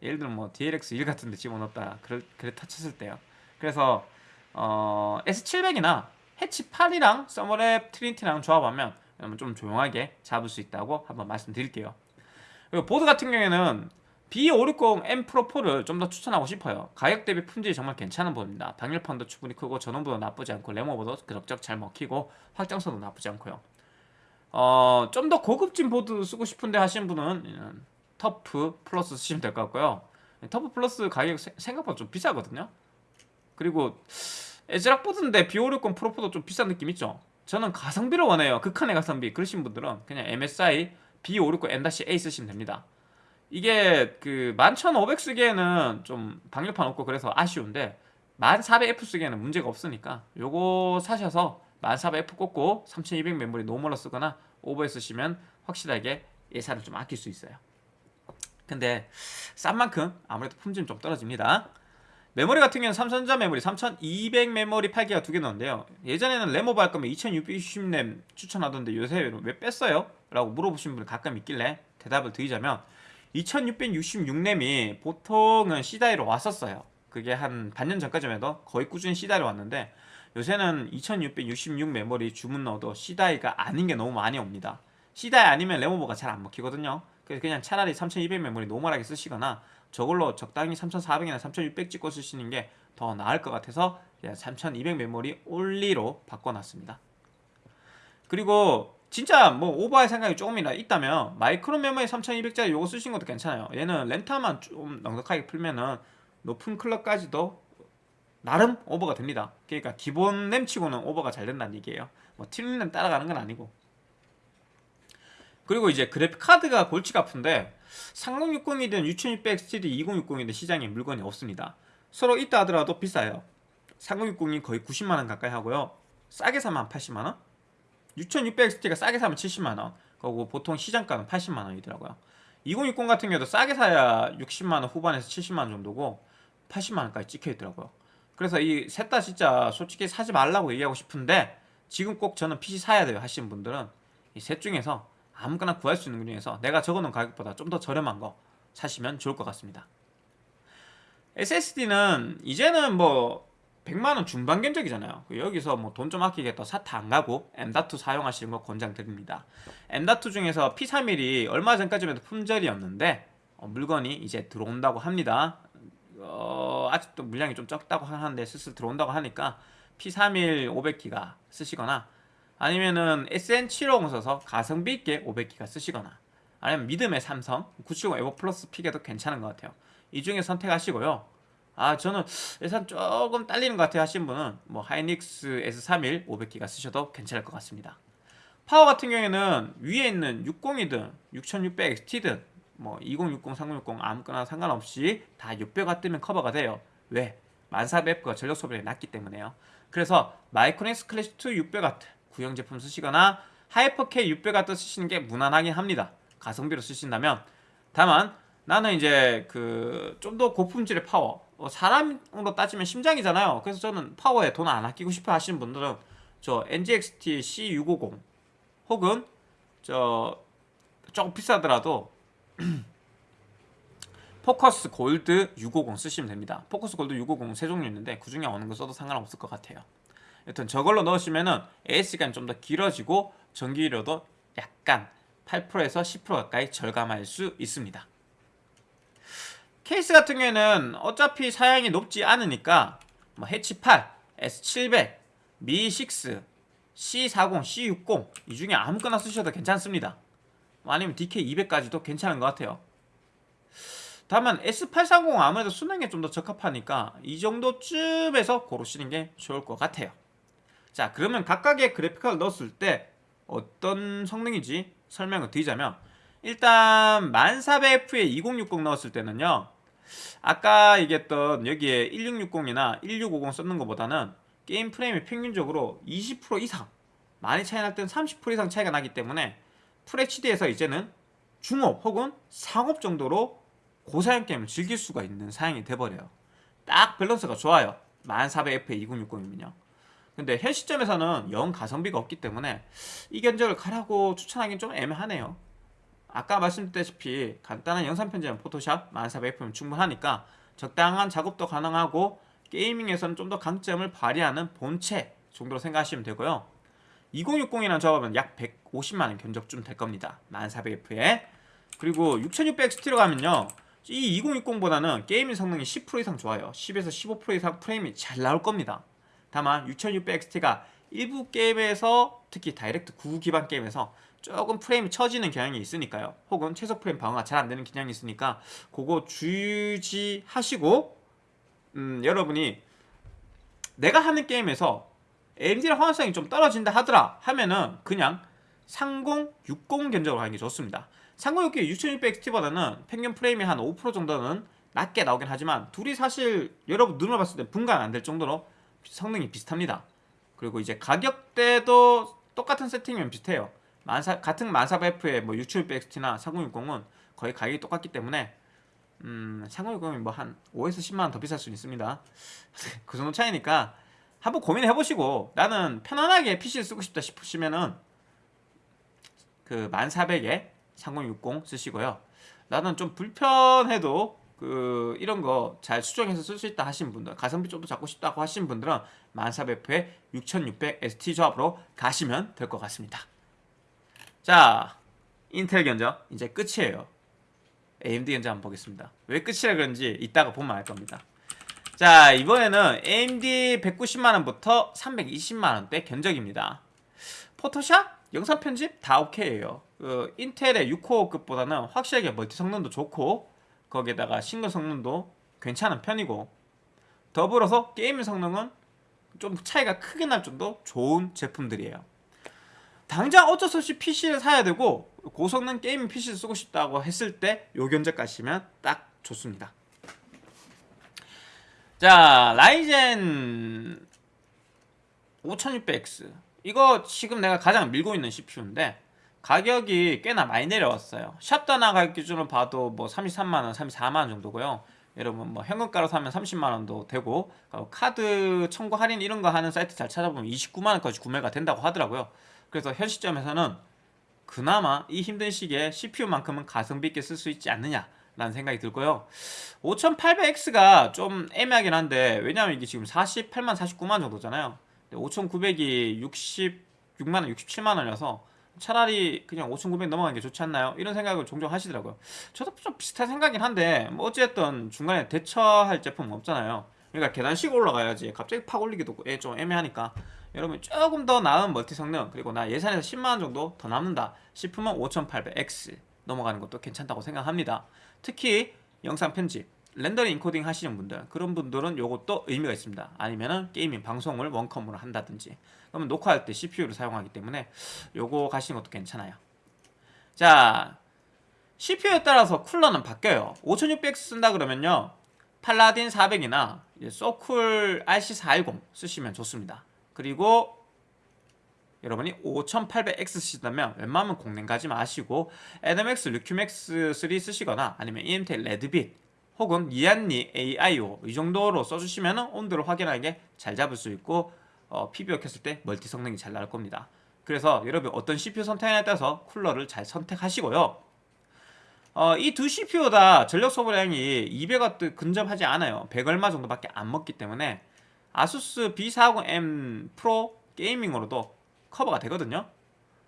예를 들면 뭐 DLX1 같은 데 집어넣었다. 그래, 터쳤을 때요. 그래서 어, S700이나 해치 8이랑 서머랩 트리니티랑 조합하면 좀 조용하게 잡을 수 있다고 한번 말씀드릴게요. 그리고 보드 같은 경우에는 B560M 프로 4를 좀 더 추천하고 싶어요. 가격 대비 품질이 정말 괜찮은 보드입니다. 방열판도 충분히 크고 전원부도 나쁘지 않고 램오버도 그럭저럭 잘 먹히고 확장성도 나쁘지 않고요. 어, 좀 더 고급진 보드 쓰고 싶은데 하시는 분은 음, 터프 플러스 쓰시면 될 것 같고요. 터프 플러스 가격 세- 생각보다 좀 비싸거든요. 그리고 애즈락 보드인데 B560 프로4도 좀 비싼 느낌 있죠? 저는 가성비를 원해요. 극한의 가성비. 그러신 분들은 그냥 MSI B560 M-A 쓰시면 됩니다. 이게 그 11500 쓰기에는 좀 방열판 없고 그래서 아쉬운데 1400F 쓰기에는 문제가 없으니까 요거 사셔서 1400F 꽂고 3200 메모리 normal로 쓰거나 오버해 쓰시면 확실하게 예산을 좀 아낄 수 있어요. 근데 싼 만큼 아무래도 품질은 좀 떨어집니다 메모리 같은 경우는 삼성전자 메모리 3200 메모리 8기가 두 개 넣었는데요. 예전에는 램오버 할 거면 2666램 추천하던데 요새 왜 뺐어요? 라고 물어보신 분이 가끔 있길래 대답을 드리자면 2666램이 보통은 C die로 왔었어요. 그게 한 반년 전까지만 해도 거의 꾸준히 C die로 왔는데 요새는 2666 메모리 주문 넣어도 C die가 아닌 게 너무 많이 옵니다. C die 아니면 램오버가 잘 안 먹히거든요. 그래서 그냥 차라리 3200 메모리 normal하게 쓰시거나 저걸로 적당히 3400이나 3600 찍고 쓰시는 게 더 나을 것 같아서 3200 메모리 올리로 바꿔놨습니다. 그리고 진짜 뭐 오버할 생각이 조금이라 있다면 마이크로 메모리 3200짜리 요거 쓰신 것도 괜찮아요. 얘는 램타만 좀 넉넉하게 풀면은 높은 클럭까지도 나름 오버가 됩니다. 그러니까 기본 램치고는 오버가 잘 된다는 얘기예요. 뭐 튜닝 램 따라가는 건 아니고. 그리고 이제 그래픽 카드가 골치가 아픈데 3060이든 6600 XTD 2060이든 시장에 물건이 없습니다. 서로 있다 하더라도 비싸요. 3060이 거의 90만원 가까이 하고요. 싸게 사면 80만원? 6600 XT가 싸게 사면 70만원. 그리고 보통 시장가는 80만원이더라고요. 2060 같은 경우도 싸게 사야 60만원 후반에서 70만원 정도고 80만원까지 찍혀있더라고요. 그래서 이 셋 다 진짜 솔직히 사지 말라고 얘기하고 싶은데 지금 꼭 저는 PC 사야 돼요 하시는 분들은 이 셋 중에서 아무거나 구할 수 있는 것 중에서 내가 적어놓은 가격보다 좀 더 저렴한 거 사시면 좋을 것 같습니다. SSD는 이제는 뭐 100만원 중반 견적이잖아요. 여기서 뭐 돈 좀 아끼겠다 사타 안 가고 M.2 사용하시는 거 권장드립니다. M.2 중에서 P31이 얼마 전까지만 해도 품절이었는데 어, 물건이 이제 들어온다고 합니다. 어, 아직도 물량이 좀 적다고 하는데 슬슬 들어온다고 하니까 P31 500기가 쓰시거나 아니면은 SN750 써서 가성비 있게 500기가 쓰시거나 아니면 믿음의 삼성 970 에버 플러스 픽에도 괜찮은 것 같아요. 이 중에 선택하시고요. 아 저는 예산 조금 딸리는 것 같아요. 하신 분은 뭐 하이닉스 S31 500기가 쓰셔도 괜찮을 것 같습니다. 파워 같은 경우에는 위에 있는 60이든 6600 XT든 뭐 2060, 3060 아무거나 상관없이 다 600W 쓰면 커버가 돼요. 왜? 1400F가 전력 소비량이 낮기 때문에요. 그래서 마이크로닉스 클래식 2 600W 구형 제품 쓰시거나 하이퍼K 600W 쓰시는 게 무난하긴 합니다. 가성비로 쓰신다면. 다만 나는 이제 그 좀 더 고품질의 파워 어, 사람으로 따지면 심장이잖아요. 그래서 저는 파워에 돈 안 아끼고 싶어 하시는 분들은 저 NGXT C650 혹은 저 조금 비싸더라도 포커스 골드 650 쓰시면 됩니다. 포커스 골드 650 세 종류 있는데 그 중에 어느 거 써도 상관없을 것 같아요 여튼 저걸로 넣으시면은 AS시간이 좀 더 길어지고 전기료도 약간 8%에서 10% 가까이 절감할 수 있습니다. 케이스 같은 경우에는 어차피 사양이 높지 않으니까 뭐 해치 8, S700, 미 6, C40, C60 이 중에 아무거나 쓰셔도 괜찮습니다. 아니면 DK200까지도 괜찮은 것 같아요. 다만 S830 아무래도 수능에 좀 더 적합하니까 이 정도쯤에서 고르시는 게 좋을 것 같아요 자 그러면 각각의 그래픽카를 넣었을 때 어떤 성능인지 설명을 드리자면 일단 1400F에 2060 넣었을 때는요 아까 얘기했던 여기에 1660이나 1650 썼는 것보다는 게임 프레임이 평균적으로 20% 이상 많이 차이 날 때는 30% 이상 차이가 나기 때문에 FHD에서 이제는 중업 혹은 상업 정도로 고사양 게임을 즐길 수가 있는 사양이 돼버려요. 딱 밸런스가 좋아요. 1400F에 2060이면요 근데 현 시점에서는 영 가성비가 없기 때문에 이 견적을 가라고 추천하기는 좀 애매하네요. 아까 말씀드렸다시피 간단한 영상 편집은 포토샵 1400f면 충분하니까 적당한 작업도 가능하고 gaming에서는 좀 더 강점을 발휘하는 본체 정도로 생각하시면 되고요. 2060이라는 작업은 약 150만원 견적쯤 될 겁니다. 1400F에. 그리고 6600 XT로 가면요. 이 2060보다는 gaming 성능이 10% 이상 좋아요. 10에서 15% 이상 프레임이 잘 나올 겁니다 다만 6600XT가 일부 게임에서 특히 Direct 9 기반 게임에서 조금 프레임이 처지는 경향이 있으니까요. 혹은 최소 프레임 방어가 잘 안되는 경향이 있으니까 그거 주의하시고 음, 여러분이 내가 하는 게임에서 AMD랑 호환성이 좀 떨어진다 하더라 하면은 그냥 3060 견적으로 하는 게 좋습니다. 3060 6600XT보다는 평균 프레임이 한 5% 정도는 낮게 나오긴 하지만 둘이 사실 여러분 눈으로 봤을 때 분간 안 될 정도로 성능이 비슷합니다. 그리고 이제 가격대도 똑같은 세팅이면 비슷해요. 만사, 같은 1400F의 뭐 6700XT나 3060은 거의 가격이 똑같기 때문에 음, 3060이 뭐 한 5에서 10만원 더 비쌀 수 있습니다. 그 정도 차이니까 한번 고민해보시고 나는 편안하게 PC를 쓰고 싶다 싶으시면은 그 1400에 3060 쓰시고요. 나는 좀 불편해도 그 이런 거 잘 수정해서 쓸 수 있다 하신 분들 가성비 좀 더 잡고 싶다고 하신 분들은 1400F의 6600 ST 조합으로 가시면 될 것 같습니다. 자 인텔 견적 이제 끝이에요. AMD 견적 한번 보겠습니다. 왜 끝이라 그런지 이따가 보면 알 겁니다. 자 이번에는 AMD 190만원부터 320만원대 견적입니다. 포토샵? 영상 편집? 다 오케이에요. 그 인텔의 6코어급보다는 확실하게 멀티 성능도 좋고 거기에다가 싱글 성능도 괜찮은 편이고 더불어서 게임 성능은 좀 차이가 크게 날 정도 좋은 제품들이에요. 당장 어쩔 수 없이 PC를 사야 되고 고성능 게임 PC를 쓰고 싶다고 했을 때 요 견적 가시면 딱 좋습니다. 자 라이젠 5600X 이거 지금 내가 가장 밀고 있는 CPU인데 가격이 꽤나 많이 내려왔어요. 샵다나 가격 기준으로 봐도 뭐 33만원, 34만원 정도고요. 여러분 뭐 현금가로 사면 30만원도 되고 카드 청구 할인 이런 거 하는 사이트 잘 찾아보면 29만원까지 구매가 된다고 하더라고요. 그래서 현 시점에서는 그나마 이 힘든 시기에 CPU만큼은 가성비 있게 쓸 수 있지 않느냐 라는 생각이 들고요. 5800X가 좀 애매하긴 한데 왜냐면 이게 지금 48만 49만 정도잖아요. 5900이 66만원 67만원이어서 차라리 그냥 5,900 넘어가는 게 좋지 않나요? 이런 생각을 종종 하시더라고요. 저도 좀 비슷한 생각이긴 한데 뭐 어쨌든 중간에 대체할 제품은 없잖아요. 그러니까 계단식 올라가야지 갑자기 팍 올리기도 좀 애매하니까. 여러분 조금 더 나은 멀티 성능 그리고 나 예산에서 10만원 정도 더 남는다 싶으면 5800X 넘어가는 것도 괜찮다고 생각합니다. 특히 영상 편집 렌더링 인코딩 하시는 분들 그런 분들은 요것도 의미가 있습니다. 아니면은 gaming 방송을 원컴으로 한다든지 그러면 녹화할 때 CPU를 사용하기 때문에 요거 가시는 것도 괜찮아요. 자 CPU에 따라서 쿨러는 바뀌어요. 5600 쓴다 그러면요. 팔라딘 400이나 소쿨 RC410 쓰시면 좋습니다. 그리고 여러분이 5800X 쓰시다면 웬만하면 공랭 가지 마시고 애덤X 류큐맥스 3 쓰시거나 아니면 EMTEL 레드빗 혹은 이안니 AIO 이 정도로 써주시면 온도를 확인하게 잘 잡을 수 있고 어, PBO 켰을 때 멀티 성능이 잘 나올 겁니다. 그래서 여러분 어떤 CPU 선택에 따라서 쿨러를 잘 선택하시고요. 어, 이 두 CPU 다 전력 소모량이 200W 근접하지 않아요. 100 얼마 정도밖에 안 먹기 때문에 아수스 B450M Pro Gaming으로도 커버가 되거든요.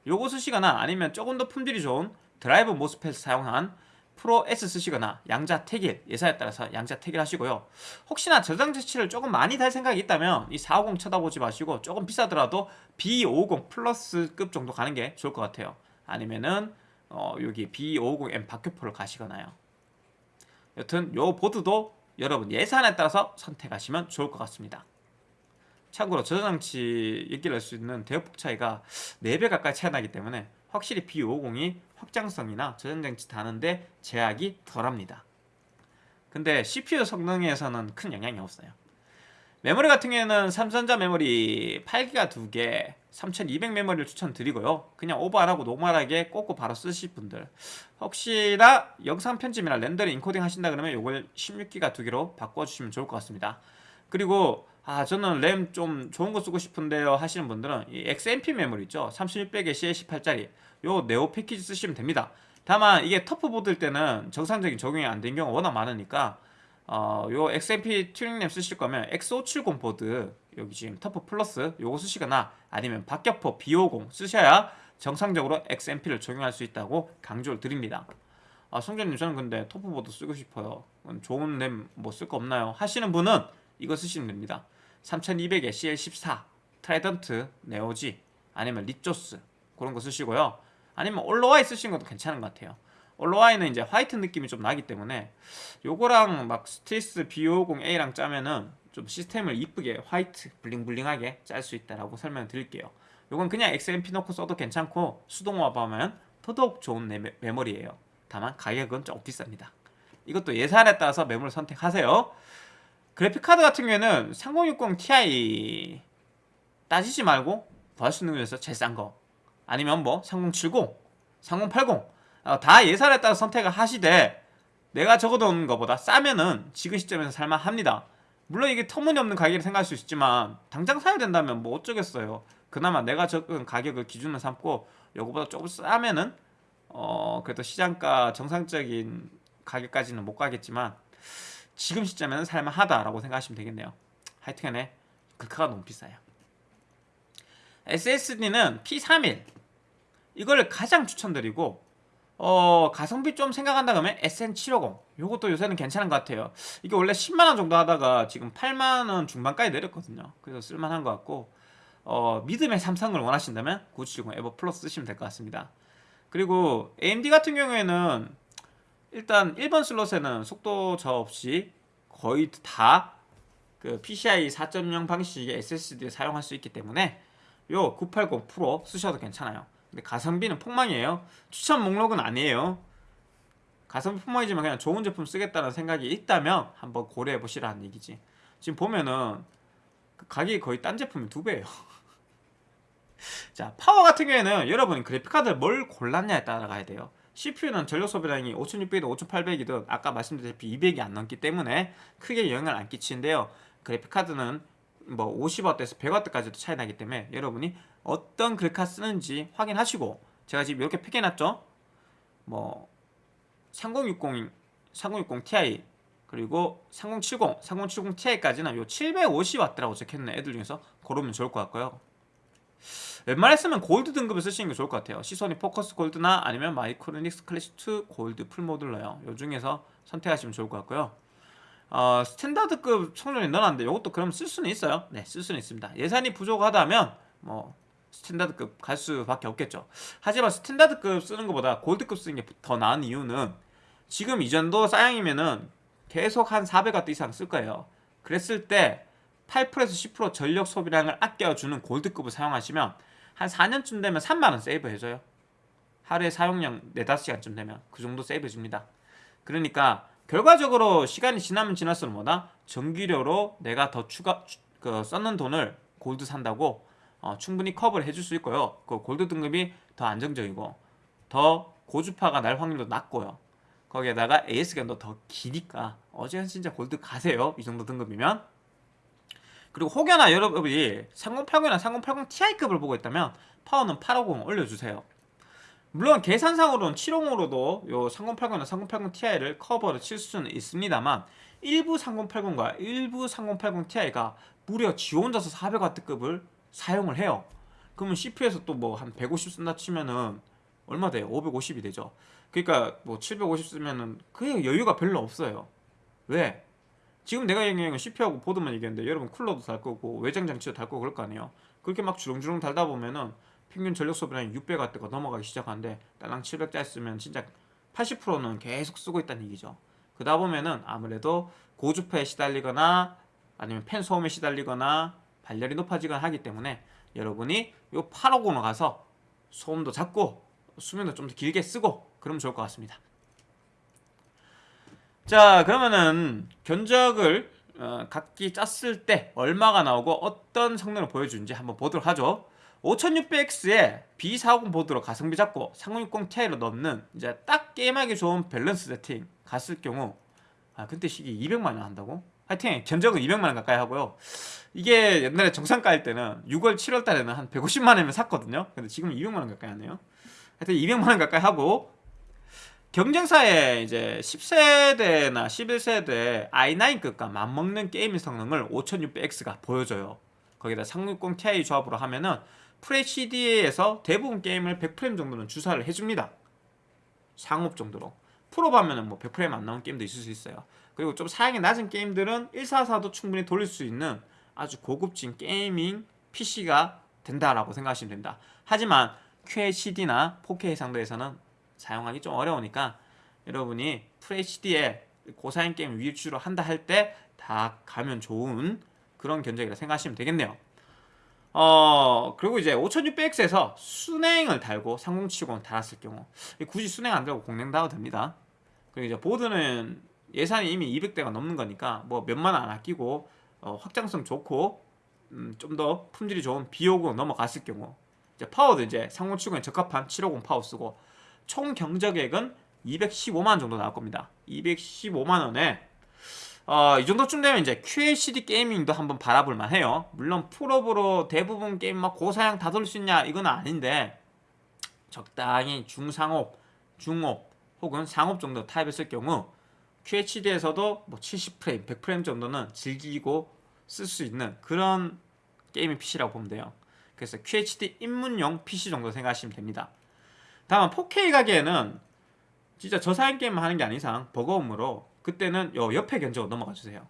요거 쓰시거나 아니면 조금 더 품질이 좋은 drive MOSFET 사용한 Pro S 쓰시거나 양자 택일 예산에 따라서 양자 택일 하시고요. 혹시나 저장 재치를 조금 많이 달 생각이 있다면 이 450 쳐다보지 마시고 조금 비싸더라도 B550 플러스급 정도 가는 게 좋을 것 같아요. 아니면은 어 여기 B550M 박효포를 가시거나요. 여튼 요 보드도 여러분 예산에 따라서 선택하시면 좋을 것 같습니다. 참고로 저장장치 얘기를 할 수 있는 대역폭 차이가 4배 가까이 차이 나기 때문에 확실히 B550이 확장성이나 저장장치 다는데 제약이 덜합니다. 근데 CPU 성능에서는 큰 영향이 없어요. 메모리 같은 경우에는 삼성전자 메모리 8기가 2개 3200 메모리를 추천드리고요. 그냥 오버 안하고 normal하게 꽂고 바로 쓰실 분들. 혹시나 영상 편집이나 렌더링 인코딩 하신다 그러면 이걸 16기가 2개로 바꿔주시면 좋을 것 같습니다. 그리고 아 저는 램 좀 좋은 거 쓰고 싶은데요 하시는 분들은 이 XMP 메모리 있죠? 3600에 CL18짜리. 요 Neo 패키지 쓰시면 됩니다. 다만 이게 TUF보드일 때는 정상적인 적용이 안 된 경우가 워낙 많으니까 어, 요 XMP 튜닝램 쓰실 거면 X570 보드 여기 지금 TUF Plus 요거 쓰시거나 아니면 박격포 B550 쓰셔야 정상적으로 XMP를 적용할 수 있다고 강조를 드립니다. 아 성재님 저는 근데 TUF보드 쓰고 싶어요. 좋은 램 뭐 쓸 거 없나요? 하시는 분은 이거 쓰시면 됩니다 3200에 CL14 Trident Neo Z 아니면 Ripjaws 그런 거 쓰시고요. 아니면 OLOy 쓰시는 것도 괜찮은 것 같아요. OLOy는 이제 white 느낌이 좀 나기 때문에 요거랑 막 Strix B550A랑 짜면은 좀 시스템을 이쁘게 white bling bling하게 짤 수 있다라고 설명 드릴게요. 요건 그냥 XMP 넣고 써도 괜찮고 수동화 하면 더더욱 좋은 메- 메모리예요. 다만 가격은 좀 비쌉니다. 이것도 예산에 따라서 메모리를 선택하세요 그래픽카드 같은 경우에는 3060 Ti 따지지 말고 구할 수 있는 중에서 제일 싼 거. 아니면 뭐 3070, 3080 어, 다 예산에 따라 선택을 하시되 내가 적어놓은 것보다 싸면은 지금 시점에서 살만합니다. 물론 이게 터무니없는 가격을 생각할 수 있지만 당장 사야 된다면 뭐 어쩌겠어요. 그나마 내가 적은 가격을 기준으로 삼고 요거보다 조금 싸면은 어 그래도 시장가 정상적인 가격까지는 못 가겠지만 지금 시점에는 살만하다라고 생각하시면 되겠네요. 하여튼간에 글카가 너무 비싸요. SSD는 P31 이걸 가장 추천드리고 어 가성비 좀 생각한다 그러면 SN750 요것도 요새는 괜찮은 것 같아요. 이게 원래 10만원 정도 하다가 지금 8만원 중반까지 내렸거든요. 그래서 쓸만한 것 같고 어 믿음의 삼성을 원하신다면 970 에버 플러스 쓰시면 될 것 같습니다. 그리고 AMD 같은 경우에는 일단 1번 슬롯에는 속도 저 없이 거의 다 그 PCI 4.0 방식의 SSD를 사용할 수 있기 때문에 요 980 프로 쓰셔도 괜찮아요. 근데 가성비는 폭망이에요. 추천 목록은 아니에요. 가성비 폭망이지만 그냥 좋은 제품 쓰겠다는 생각이 있다면 한번 고려해 보시라는 얘기지. 지금 보면은 그 가격이 거의 딴 제품이 두 배예요. 자 파워 같은 경우에는 여러분이 그래픽카드를 뭘 골랐냐에 따라 가야 돼요 CPU는 전력 소비량이 5600이든 5800이든 아까 말씀드렸다시피 200이 안 넘기 때문에 크게 영향을 안 끼치는데요. 그래픽카드는 뭐 50W에서 100W까지도 차이 나기 때문에 여러분이 어떤 그래픽카드 쓰는지 확인하시고 제가 지금 이렇게 팩해놨죠? 뭐 3060, 3060 Ti 그리고 3070, 3070 Ti까지는 요 750W라고 적혀있는 애들 중에서 고르면 좋을 것 같고요 웬만했으면 골드 등급을 쓰시는 게 좋을 것 같아요. 시소닉 Focus Gold나 아니면 마이크로닉스 Classic 2 Gold full modular요. 요 중에서 선택하시면 좋을 것 같고요. 어, standard급 성능이 넣어놨는데 이것도 그럼 쓸 수는 있어요? 네쓸 수는 있습니다. 예산이 부족하다면 뭐 standard급 갈 수밖에 없겠죠. 하지만 standard급 쓰는 것보다 골드급 쓰는 게 더 나은 이유는 지금 이 정도 사양이면은 계속 한 400W 이상 쓸 거예요. 그랬을 때 8%에서 10% 전력 소비량을 아껴주는 골드급을 사용하시면 한 4년쯤 되면 3만원 세이브 해줘요. 하루에 사용량 4, 5시간쯤 되면 그 정도 세이브 해줍니다. 그러니까 결과적으로 시간이 지나면 지날수록 뭐다? 전기료로 내가 더 추가 그 썼는 돈을 골드 산다고 어, 충분히 커버를 해줄 수 있고요. 그 골드 등급이 더 안정적이고 더 고주파가 날 확률도 낮고요. 거기에다가 AS 기간도 더 기니까 어제는 진짜 골드 가세요. 이 정도 등급이면 그리고 혹여나 여러분이 3080이나 3080 Ti급을 보고 있다면 파워는 850 올려주세요 물론 계산상으로는 750으로도 요 3080이나 3080 Ti를 커버를 칠 수는 있습니다만 일부 3080과 일부 3080 Ti가 무려 지 혼자서 400W급을 사용을 해요 그러면 CPU에서 또 뭐 한 150 쓴다 치면은 얼마 돼요? 550이 되죠 그러니까 뭐 750 쓰면은 그 여유가 별로 없어요 왜? 지금 내가 얘기한 건 CPU하고 보드만 얘기했는데 여러분 쿨러도 달 거고 외장 장치도 달 거고 그럴 거 아니에요. 그렇게 막 주렁주렁 달다 보면은 평균 전력 소비량이 600W가 넘어가기 시작하는데 딸랑 700짜리 쓰면 진짜 80%는 계속 쓰고 있다는 얘기죠. 그러다 보면은 아무래도 고주파에 시달리거나 아니면 팬 소음에 시달리거나 발열이 높아지거나 하기 때문에 여러분이 요 850으로 가서 소음도 작고 수면도 좀 더 길게 쓰고 그러면 좋을 것 같습니다 자 그러면은 견적을 어, 각기 짰을 때 얼마가 나오고 어떤 성능을 보여주는지 한번 보도록 하죠. 5600X에 B450 보드로 가성비 잡고 3060 Ti로 넣는 이제 딱 게임하기 좋은 밸런스 세팅 갔을 경우 아 그때 시기 200만원 한다고? 하여튼 견적은 200만원 가까이 하고요. 이게 옛날에 정상가일 때는 6월 7월 달에는 한 150만원이면 샀거든요. 근데 지금 200만원 가까이 하네요. 하여튼 200만원 가까이 하고 경쟁사에 이제 10세대나 11세대 i9급과 맞먹는 게임 성능을 5600X가 보여줘요 거기다 3060 Ti 조합으로 하면은 FHD에서 대부분 게임을 100프레임 정도는 주사를 해줍니다 상옵 정도로 풀옵 하면은 뭐 100프레임 안 나오는 게임도 있을 수 있어요. 그리고 좀 사양이 낮은 게임들은 144도 충분히 돌릴 수 있는 아주 고급진 gaming PC가 된다라고 생각하시면 됩니다. 하지만 QHD나 4K 상도에서는 사용하기 좀 어려우니까 여러분이 FHD에 고사양 게임 위주로 한다 할 때 다 가면 좋은 그런 견적이라 생각하시면 되겠네요. 어 그리고 이제 5600X에서 순행을 달고 3070을 달았을 경우 굳이 순행 안 달고 공랭 달아도 됩니다. 그리고 이제 보드는 예산이 이미 200대가 넘는 거니까 뭐 몇만 원안 아끼고 어, 확장성 좋고 음, 좀 더 품질이 좋은 B550 넘어갔을 경우 이제 파워도 이제 3070에 적합한 750 파워 쓰고 총 견적액은 215만 정도 나올 겁니다. 215만 원에 어, 이 정도쯤 되면 이제 QHD gaming도 한번 바라볼 만해요. 물론 풀옵으로 대부분 게임 막 고사양 다 돌릴 수 있냐 이건 아닌데 적당히 중상옵, 중옵 혹은 상옵 정도 타입을 경우 QHD에서도 뭐 70프레임, 100프레임 정도는 즐기고 쓸 수 있는 그런 게이밍 PC라고 보면 돼요. 그래서 QHD 입문용 PC 정도 생각하시면 됩니다. 다만 4K 가게에는 진짜 저사양 게임만 하는 게 아닌 이상 버거움으로 그때는 요 옆에 견적으로 넘어가 주세요.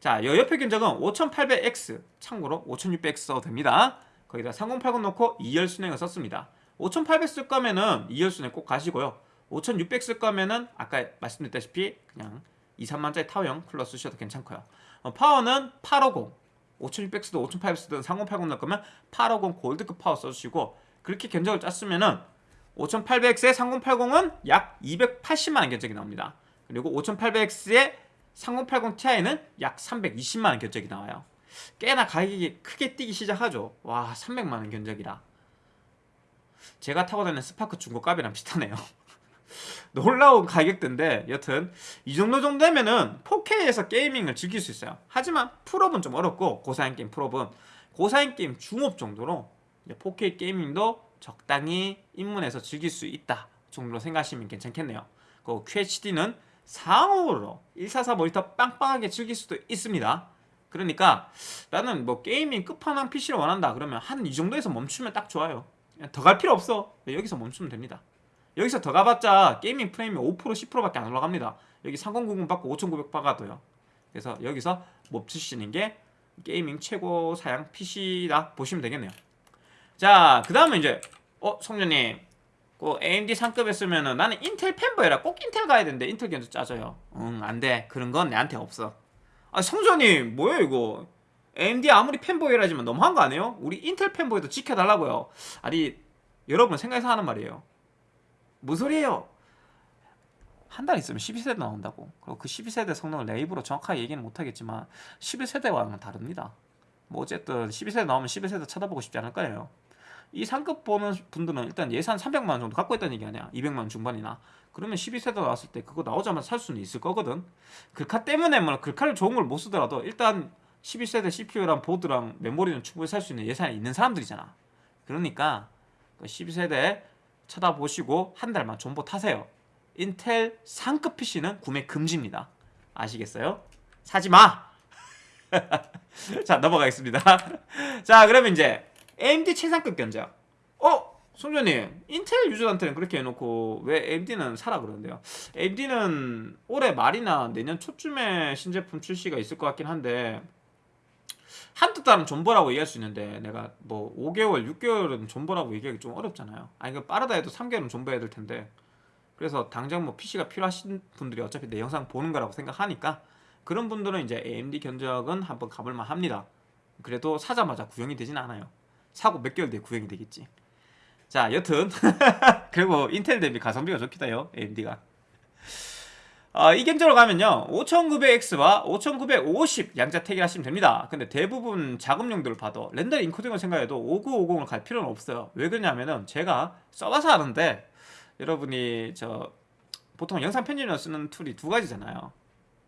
자, 요 옆에 견적은 5800X 참고로 5600X 써도 됩니다. 거기다 3080 넣고 2열 순행을 썼습니다. 5800 쓸 거면은 2열 순행 꼭 가시고요. 5600 쓸 거면은 아까 말씀드렸다시피 그냥 2, 3만짜리 타워형 쿨러 쓰셔도 괜찮고요. 어, 파워는 850 5600 쓰든 5800 쓰든 3080 넣을 거면 850 골드급 파워 써주시고 그렇게 견적을 짰으면은 5800X에 3080은 약 280만원 견적이 나옵니다. 그리고 5800X에 3080 Ti는 약 320만원 견적이 나와요. 꽤나 가격이 크게 뛰기 시작하죠. 와 300만원 견적이라. 제가 타고 다니는 스파크 중고값이랑 비슷하네요. 놀라운 가격대인데 여튼 이 정도 정도 되면은 4K에서 gaming을 즐길 수 있어요. 하지만 풀옵은 좀 어렵고 고사양 게임 풀옵은 고사양 게임 중옵 정도로 4K gaming도 적당히 입문해서 즐길 수 있다 정도로 생각하시면 괜찮겠네요. 그 QHD는 상옵으로 144 모니터 빵빵하게 즐길 수도 있습니다. 그러니까 나는 뭐 gaming 끝판왕 PC를 원한다 그러면 한 이 정도에서 멈추면 딱 좋아요. 더 갈 필요 없어. 여기서 멈추면 됩니다. 여기서 더 가봤자 gaming 프레임이 5% 10%밖에 안 올라갑니다. 여기 3090 받고 5900 박아도요. 그래서 여기서 멈추시는 게 gaming 최고 사양 PC다 보시면 되겠네요. 자, 그 다음에 이제 어 성준님 그 AMD 상급에 쓰면은 나는 인텔 fanboy라 꼭 인텔 가야 되는데 인텔 견적 짜져요. 응, 안 돼. 그런 건 내한테 없어. 아, 성준님 뭐예요 이거? AMD 아무리 팬보이라지만 너무한 거 아니에요? 우리 인텔 팬보이도 지켜달라고요. 아니 여러분 생각해서 하는 말이에요. 뭔 소리예요? 한 달 있으면 12세대 나온다고. 그리고 그 12세대 성능을 내 입으로 정확하게 얘기는 못하겠지만 11세대와는 다릅니다. 뭐 어쨌든 12세대 나오면 11세대 쳐다보고 싶지 않을 거예요. 이 상급 보는 분들은 일단 예산 300만 원 정도 갖고 있다는 얘기 아니야. 200만 원 중반이나. 그러면 12세대 나왔을 때 그거 나오자마자 살 수는 있을 거거든. 글카 때문에 뭐 글카를 좋은 걸 못 쓰더라도 일단 12세대 CPU랑 보드랑 메모리는 충분히 살 수 있는 예산이 있는 사람들이잖아. 그러니까 12세대 그 쳐다보시고 한 달만 존버 타세요. 인텔 상급 PC는 구매 금지입니다. 아시겠어요? 사지마! 자 넘어가겠습니다. 자 그러면 이제 AMD 최상급 견적. 어? 송전님 인텔 유저한테는 그렇게 해놓고 왜 AMD는 사라 그러는데요 AMD는 올해 말이나 내년 초쯤에 신제품 출시가 있을 것 같긴 한데 한두 달은 존버라고 얘기할 수 있는데 내가 뭐 5개월, 6개월은 존버라고 얘기하기 좀 어렵잖아요 아니 그 빠르다 해도 3개월은 존버해야 될 텐데 그래서 당장 뭐 PC가 필요하신 분들이 어차피 내 영상 보는 거라고 생각하니까 그런 분들은 이제 AMD 견적은 한번 가볼만 합니다 그래도 사자마자 구형이 되진 않아요 사고 몇 개월 뒤에 구형이 되겠지. 자 여튼 그리고 인텔 대비 가성비가 좋기도 해요 AMD가. 어, 이 견적으로 가면요 5900X와 5950 양자 택일하시면 됩니다. 근데 대부분 작업용들을 봐도 render 인코딩을 생각해도 5950을 갈 필요는 없어요. 왜 그러냐면은 제가 써봐서 아는데 여러분이 저 보통 영상 편집을 쓰는 툴이 두 가지잖아요.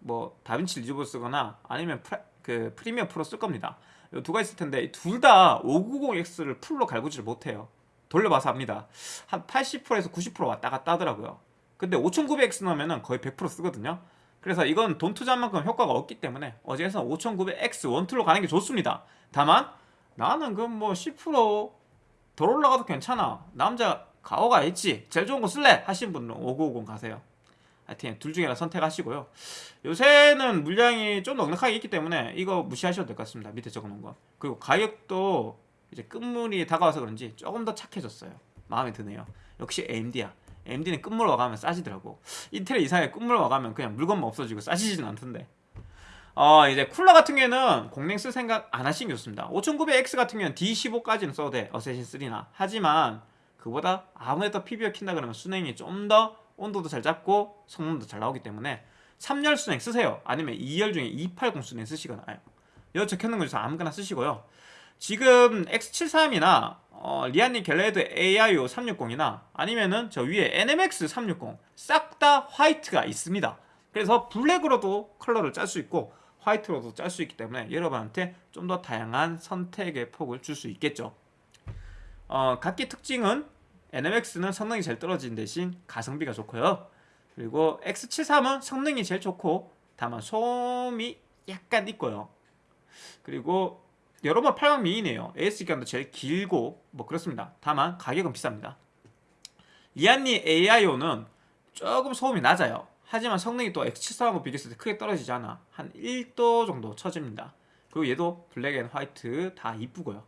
뭐 DaVinci Resolve 쓰거나 아니면 프라, 그 Premiere Pro 쓸 겁니다 두 가지 있을 텐데 둘 다 590X를 풀로 갈구지를 못해요. 돌려봐서 합니다. 한 80%에서 90% 왔다 갔다 하더라고요. 근데 5900X 넣으면 거의 100% 쓰거든요. 그래서 이건 돈 투자한 만큼 효과가 없기 때문에 어제에서 5900X 원툴로 가는 게 좋습니다. 다만 나는 그 뭐 10%덜 올라가도 괜찮아. 남자 가오가 있지. 제일 좋은 거 쓸래? 하신 분은 5950 가세요 하여튼 둘 중에 하나 선택하시고요. 요새는 물량이 좀 넉넉하게 있기 때문에 이거 무시하셔도 될 것 같습니다. 밑에 적어놓은 거. 그리고 가격도 이제 끝물이 다가와서 그런지 조금 더 착해졌어요. 마음에 드네요. 역시 AMD야. AMD는 끝물 와가면 싸지더라고. 인텔 이상에 끝물 와가면 그냥 물건만 없어지고 싸지진 않던데. 어 이제 쿨러 같은 경우에는 공랭 쓸 생각 안 하시는 게 좋습니다 5900X 같은 경우는 D15까지는 써도 돼 어쌔신 3나 하지만 그보다 아무래도 PBO 킨다 그러면 순행이 좀 더 온도도 잘 잡고 성능도 잘 나오기 때문에 3열 수랭 쓰세요. 아니면 2열 중에 280 수랭 쓰시거나. 여기 적혀있는 거 중에서 아무거나 쓰시고요. 지금 X73이나 어, 리안리 갈라하드 AIO 360이나 아니면은 저 위에 NMX 360 싹 다 화이트가 있습니다. 그래서 블랙으로도 컬러를 짤 수 있고 화이트로도 짤 수 있기 때문에 여러분한테 좀 더 다양한 선택의 폭을 줄 수 있겠죠. 어, 각기 특징은 NMX는 성능이 제일 떨어진 대신 가성비가 좋고요. 그리고 X73은 성능이 제일 좋고 다만 소음이 약간 있고요. 그리고 여러분 8강 미이네요. AS 기간도 제일 길고 뭐 그렇습니다. 다만 가격은 비쌉니다. 리안리 AIO는 조금 소음이 낮아요. 하지만 성능이 또 X73하고 비교했을 때 크게 떨어지지 않아. 한 1도 정도 처집니다. 그리고 얘도 black and white 다 이쁘고요.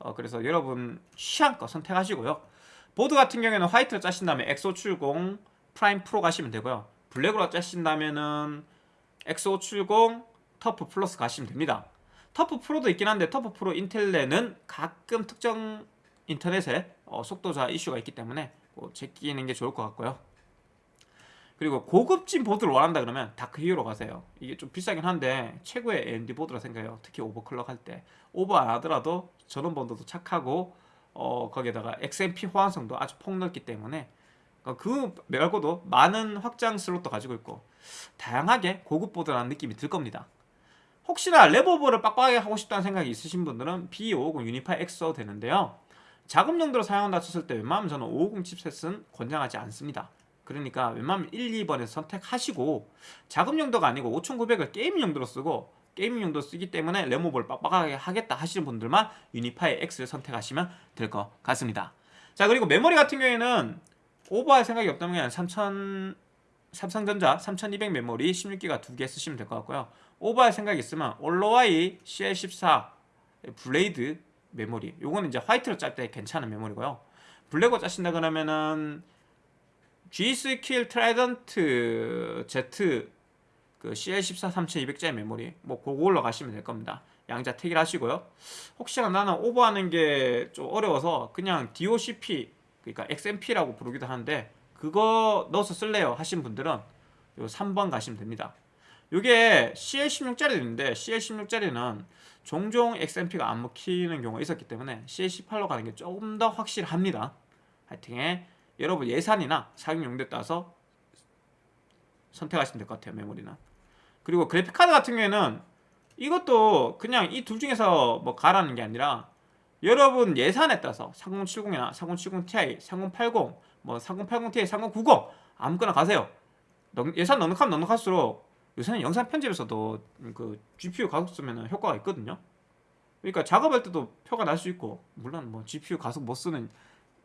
어, 그래서 여러분 취향껏 선택하시고요 보드 같은 경우에는 화이트로 짜신다면 X570 프라임 프로 가시면 되고요. 블랙으로 짜신다면은 X570 터프 플러스 가시면 됩니다. 터프 프로도 있긴 한데 터프 프로 인텔 랜은 가끔 특정 인터넷에 어, 속도 저하 이슈가 있기 때문에 뭐 제끼는 게 좋을 것 같고요. 그리고 고급진 보드를 원한다 그러면 다크 히어로 가세요. 이게 좀 비싸긴 한데 최고의 AMD 보드라 생각해요. 특히 overclock 할 때. 오버 안 하더라도 전원부 온도도 착하고 어, 거기에다가 XMP 호환성도 아주 폭넓기 때문에 어, 그 말고도 많은 확장 슬롯도 가지고 있고 다양하게 고급 보드라는 느낌이 들 겁니다. 혹시나 램오버를 빡빡하게 하고 싶다는 생각이 있으신 분들은 B550 유니파이 X 써도 되는데요. 작업 용도로 사용한다 쳤을 때 웬만하면 저는 550 칩셋은 권장하지 않습니다. 그러니까 웬만하면 1, 2번에서 선택하시고 작업 용도가 아니고 5900을 게임 용도로 쓰고 용도로 쓰기 때문에 램오버를 빡빡하게 하겠다 하시는 분들만 유니파이 X를 선택하시면 될 것 같습니다. 자 그리고 메모리 같은 경우에는 오버할 생각이 없다면 3000 삼성전자 3200 메모리 16기가 두 개 쓰시면 될 것 같고요. 오버할 생각이 있으면 올로와이 CL14 블레이드 메모리 요거는 이제 화이트로 짤 때 괜찮은 메모리고요. 블랙으로 짜신다 그러면은 G-Skill 트라이던트 Z 그 CL14 3200짜리 메모리 뭐 그걸로 가시면 될 겁니다. 양자 택일 하시고요. 혹시나 나는 오버하는 게 좀 어려워서 그냥 DOCP 그러니까 XMP라고 부르기도 하는데 그거 넣어서 쓸래요 하신 분들은 요 3번 가시면 됩니다. 이게 CL16짜리도 있는데 CL16짜리는 종종 XMP가 안 먹히는 경우가 있었기 때문에 CL18로 가는 게 조금 더 확실합니다. 하여튼 여러분 예산이나 사용 용도에 따라서 선택하시면 될 것 같아요 메모리는 그리고 그래픽카드 같은 경우에는 이것도 그냥 이 둘 중에서 뭐 가라는 게 아니라 여러분 예산에 따라서 3070이나 3070ti, 3080, 뭐 3080ti, 3090 아무거나 가세요. 예산 넉넉하면 넉넉할수록 요새는 영상 편집에서도 그 GPU 가속 쓰면 효과가 있거든요. 그러니까 작업할 때도 표가 날 수 있고 물론 뭐 GPU 가속 못 쓰는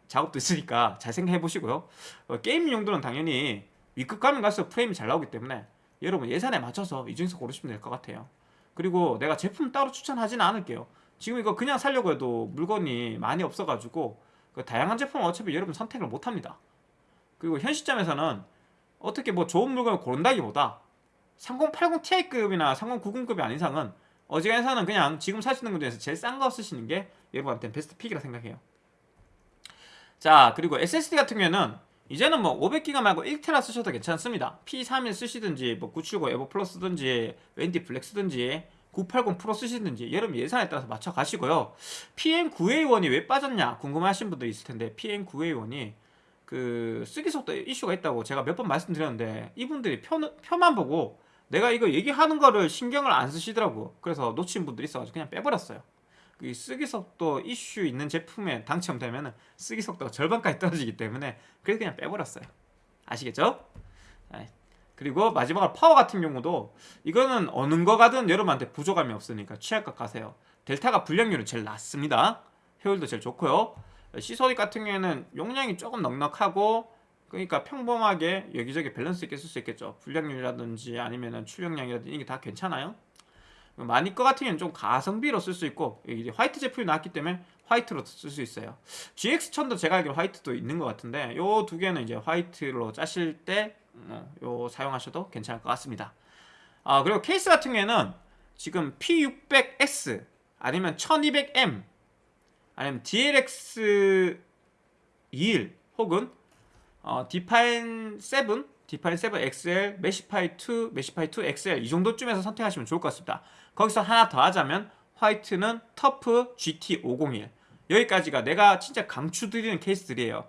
작업도 있으니까 잘 생각해 보시고요. 어, 게임 용도는 당연히 위급 가면 갈수록 프레임이 잘 나오기 때문에 여러분 예산에 맞춰서 이 중에서 고르시면 될 것 같아요. 그리고 내가 제품 따로 추천하지는 않을게요. 지금 이거 그냥 살려고 해도 물건이 많이 없어가지고 그 다양한 제품은 어차피 여러분 선택을 못합니다. 그리고 현 시점에서는 어떻게 뭐 좋은 물건을 고른다기보다 3080ti급이나 3090급이 아닌 이상은 어지간해서는 그냥 지금 사시는 것 중에서 제일 싼 거 쓰시는 게 여러분한테 베스트 픽이라 생각해요. 자 그리고 SSD 같은 경우에는 이제는 뭐 500기가 말고 1테라 쓰셔도 괜찮습니다. P31 쓰시든지 뭐 970 에보 플러스 쓰든지 WD 블랙 쓰든지 980 프로 쓰시든지 여러분 예산에 따라서 맞춰 가시고요. PM9A1이 왜 빠졌냐 궁금하신 분들 있을 텐데 PM9A1이 그 쓰기 속도 이슈가 있다고 제가 몇 번 말씀드렸는데 이분들이 표, 표만 보고 내가 이거 얘기하는 거를 신경을 안 쓰시더라고. 그래서 놓친 분들이 있어가지고 그냥 빼버렸어요. 그 쓰기 속도 이슈 있는 제품에 당첨되면 쓰기 속도가 절반까지 떨어지기 때문에 그래서 그냥 빼버렸어요 아시겠죠? 그리고 마지막으로 파워 같은 경우도 이거는 어느 거 가든 여러분한테 부족함이 없으니까 취향껏 가세요 델타가 불량률은 제일 낮습니다 효율도 제일 좋고요 시소닉 같은 경우에는 용량이 조금 넉넉하고 그러니까 평범하게 여기저기 밸런스 있게 쓸 수 있겠죠. 불량률이라든지 아니면은 출력량이라든지 이게 다 괜찮아요. 마닉 거 같은 경우는 좀 가성비로 쓸 수 있고 화이트 제품이 나왔기 때문에 화이트로 쓸 수 있어요. GX1000도 제가 알기로 화이트도 있는 것 같은데 요 두 개는 이제 화이트로 짜실 때 어, 요 사용하셔도 괜찮을 것 같습니다. 아 그리고 케이스 같은 경우에는 지금 P600S 아니면 1200M 아니면 DLX 21 혹은 어, 디파인 7, 디파인 7 XL, 메시파이 2, 메시파이 2 XL 이 정도쯤에서 선택하시면 좋을 것 같습니다. 거기서 하나 더 하자면 화이트는 터프 GT501 여기까지가 내가 진짜 강추드리는 케이스들이에요.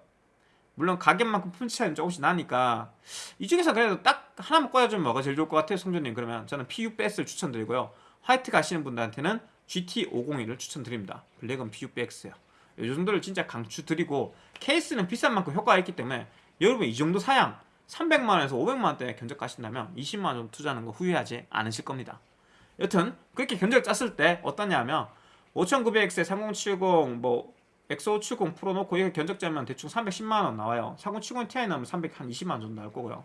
물론 가격만큼 품질 차이는 조금씩 나니까 이 중에서 그래도 딱 하나만 꽂아주면 뭐가 제일 좋을 것 같아요 성준님? 그러면 저는 PU-BS를 추천드리고요. 화이트 가시는 분들한테는 GT501을 추천드립니다. 블랙은 PU-BX예요. 이 정도를 진짜 강추드리고 케이스는 비싼 만큼 효과가 있기 때문에 여러분 이 정도 사양 300만원에서 500만원대 견적 가신다면 20만원 정도 투자하는 거 후회하지 않으실 겁니다. 여튼 그렇게 견적 짰을 때 어떠냐면 5900X에 3070, 뭐 X570 프로 놓고 이거 견적자면 대충 310만원 나와요. 4070 Ti 나오면 320만원 정도 나올 거고요.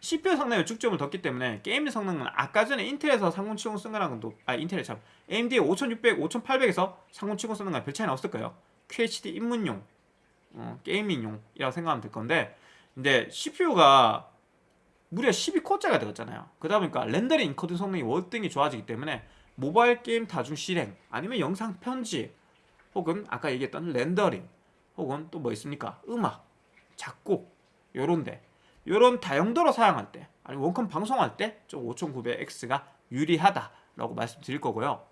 CPU 성능에 축점을 뒀기 때문에 게임 성능은 아까 전에 인텔에서 3070 쓴 거랑은 또, 아 인텔에 참 AMD 5600, 5800에서 3070 쓰는 거랑 별 차이는 없을 거예요. QHD 입문용 어, 게이밍용이라고 생각하면 될 건데 근데 CPU가 무려 12코어짜리가 되었잖아요. 그러다 보니까 렌더링 인코딩 성능이 월등히 좋아지기 때문에 모바일 게임 다중 실행 아니면 영상 편집 혹은 아까 얘기했던 렌더링 혹은 또 뭐 있습니까? 음악, 작곡 요런데. 요런 다용도로 사용할 때 아니면 원컴 방송할 때 좀 5900X가 유리하다라고 말씀드릴 거고요.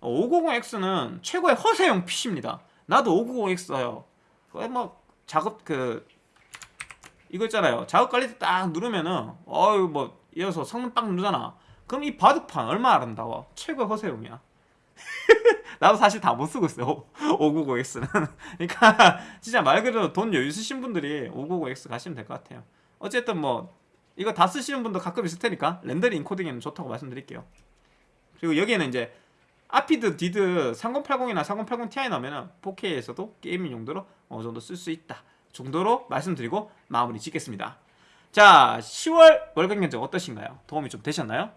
590X는 최고의 허세용 PC입니다. 나도 590X 써요. 뭐 작업 그 이거 있잖아요. 때딱 누르면은 어유 뭐 이어서 성능 빡 누르잖아. 그럼 이 바둑판 얼마나 아름다워 최고의 허세용이야. 나도 사실 다 못 쓰고 있어요. 599X는. 그러니까 진짜 말 그대로 돈 여유 있으신 분들이 599X 가시면 될 것 같아요. 어쨌든 뭐 이거 다 쓰시는 분도 가끔 있을 테니까 렌더링 인코딩에는 좋다고 말씀드릴게요. 그리고 여기에는 이제 아피드 디드 3080이나 3080 Ti 나오면 4K에서도 gaming 용도로 어느 정도 쓸 수 있다 정도로 말씀드리고 마무리 짓겠습니다. 자 10월 월간 견적 어떠신가요? 도움이 좀 되셨나요?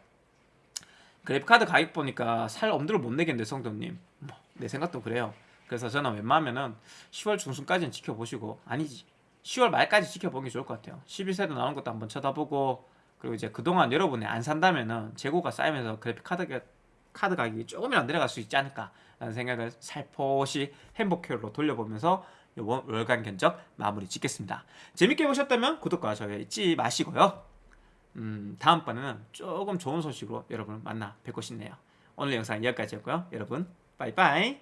그래픽카드 가격 보니까 살 엄두를 못 내겠는데 성도님. 뭐, 내 생각도 그래요. 그래서 저는 웬만하면은 10월 중순까지는 지켜보시고 아니지. 10월 말까지 지켜보는 게 좋을 것 같아요. 11세대도 나오는 것도 한번 쳐다보고 그리고 이제 그동안 여러분이 안 산다면은 재고가 쌓이면서 그래픽카드 카드 가격이 조금이라도 내려갈 수 있지 않을까 라는 생각을 살포시 행복회로 돌려보면서 월간 견적 마무리 짓겠습니다 재밌게 보셨다면 구독과 좋아요 잊지 마시고요 음, 다음번에는 조금 좋은 소식으로 여러분을 만나 뵙고 싶네요. 오늘 영상 여기까지였고요. 여러분 빠이빠이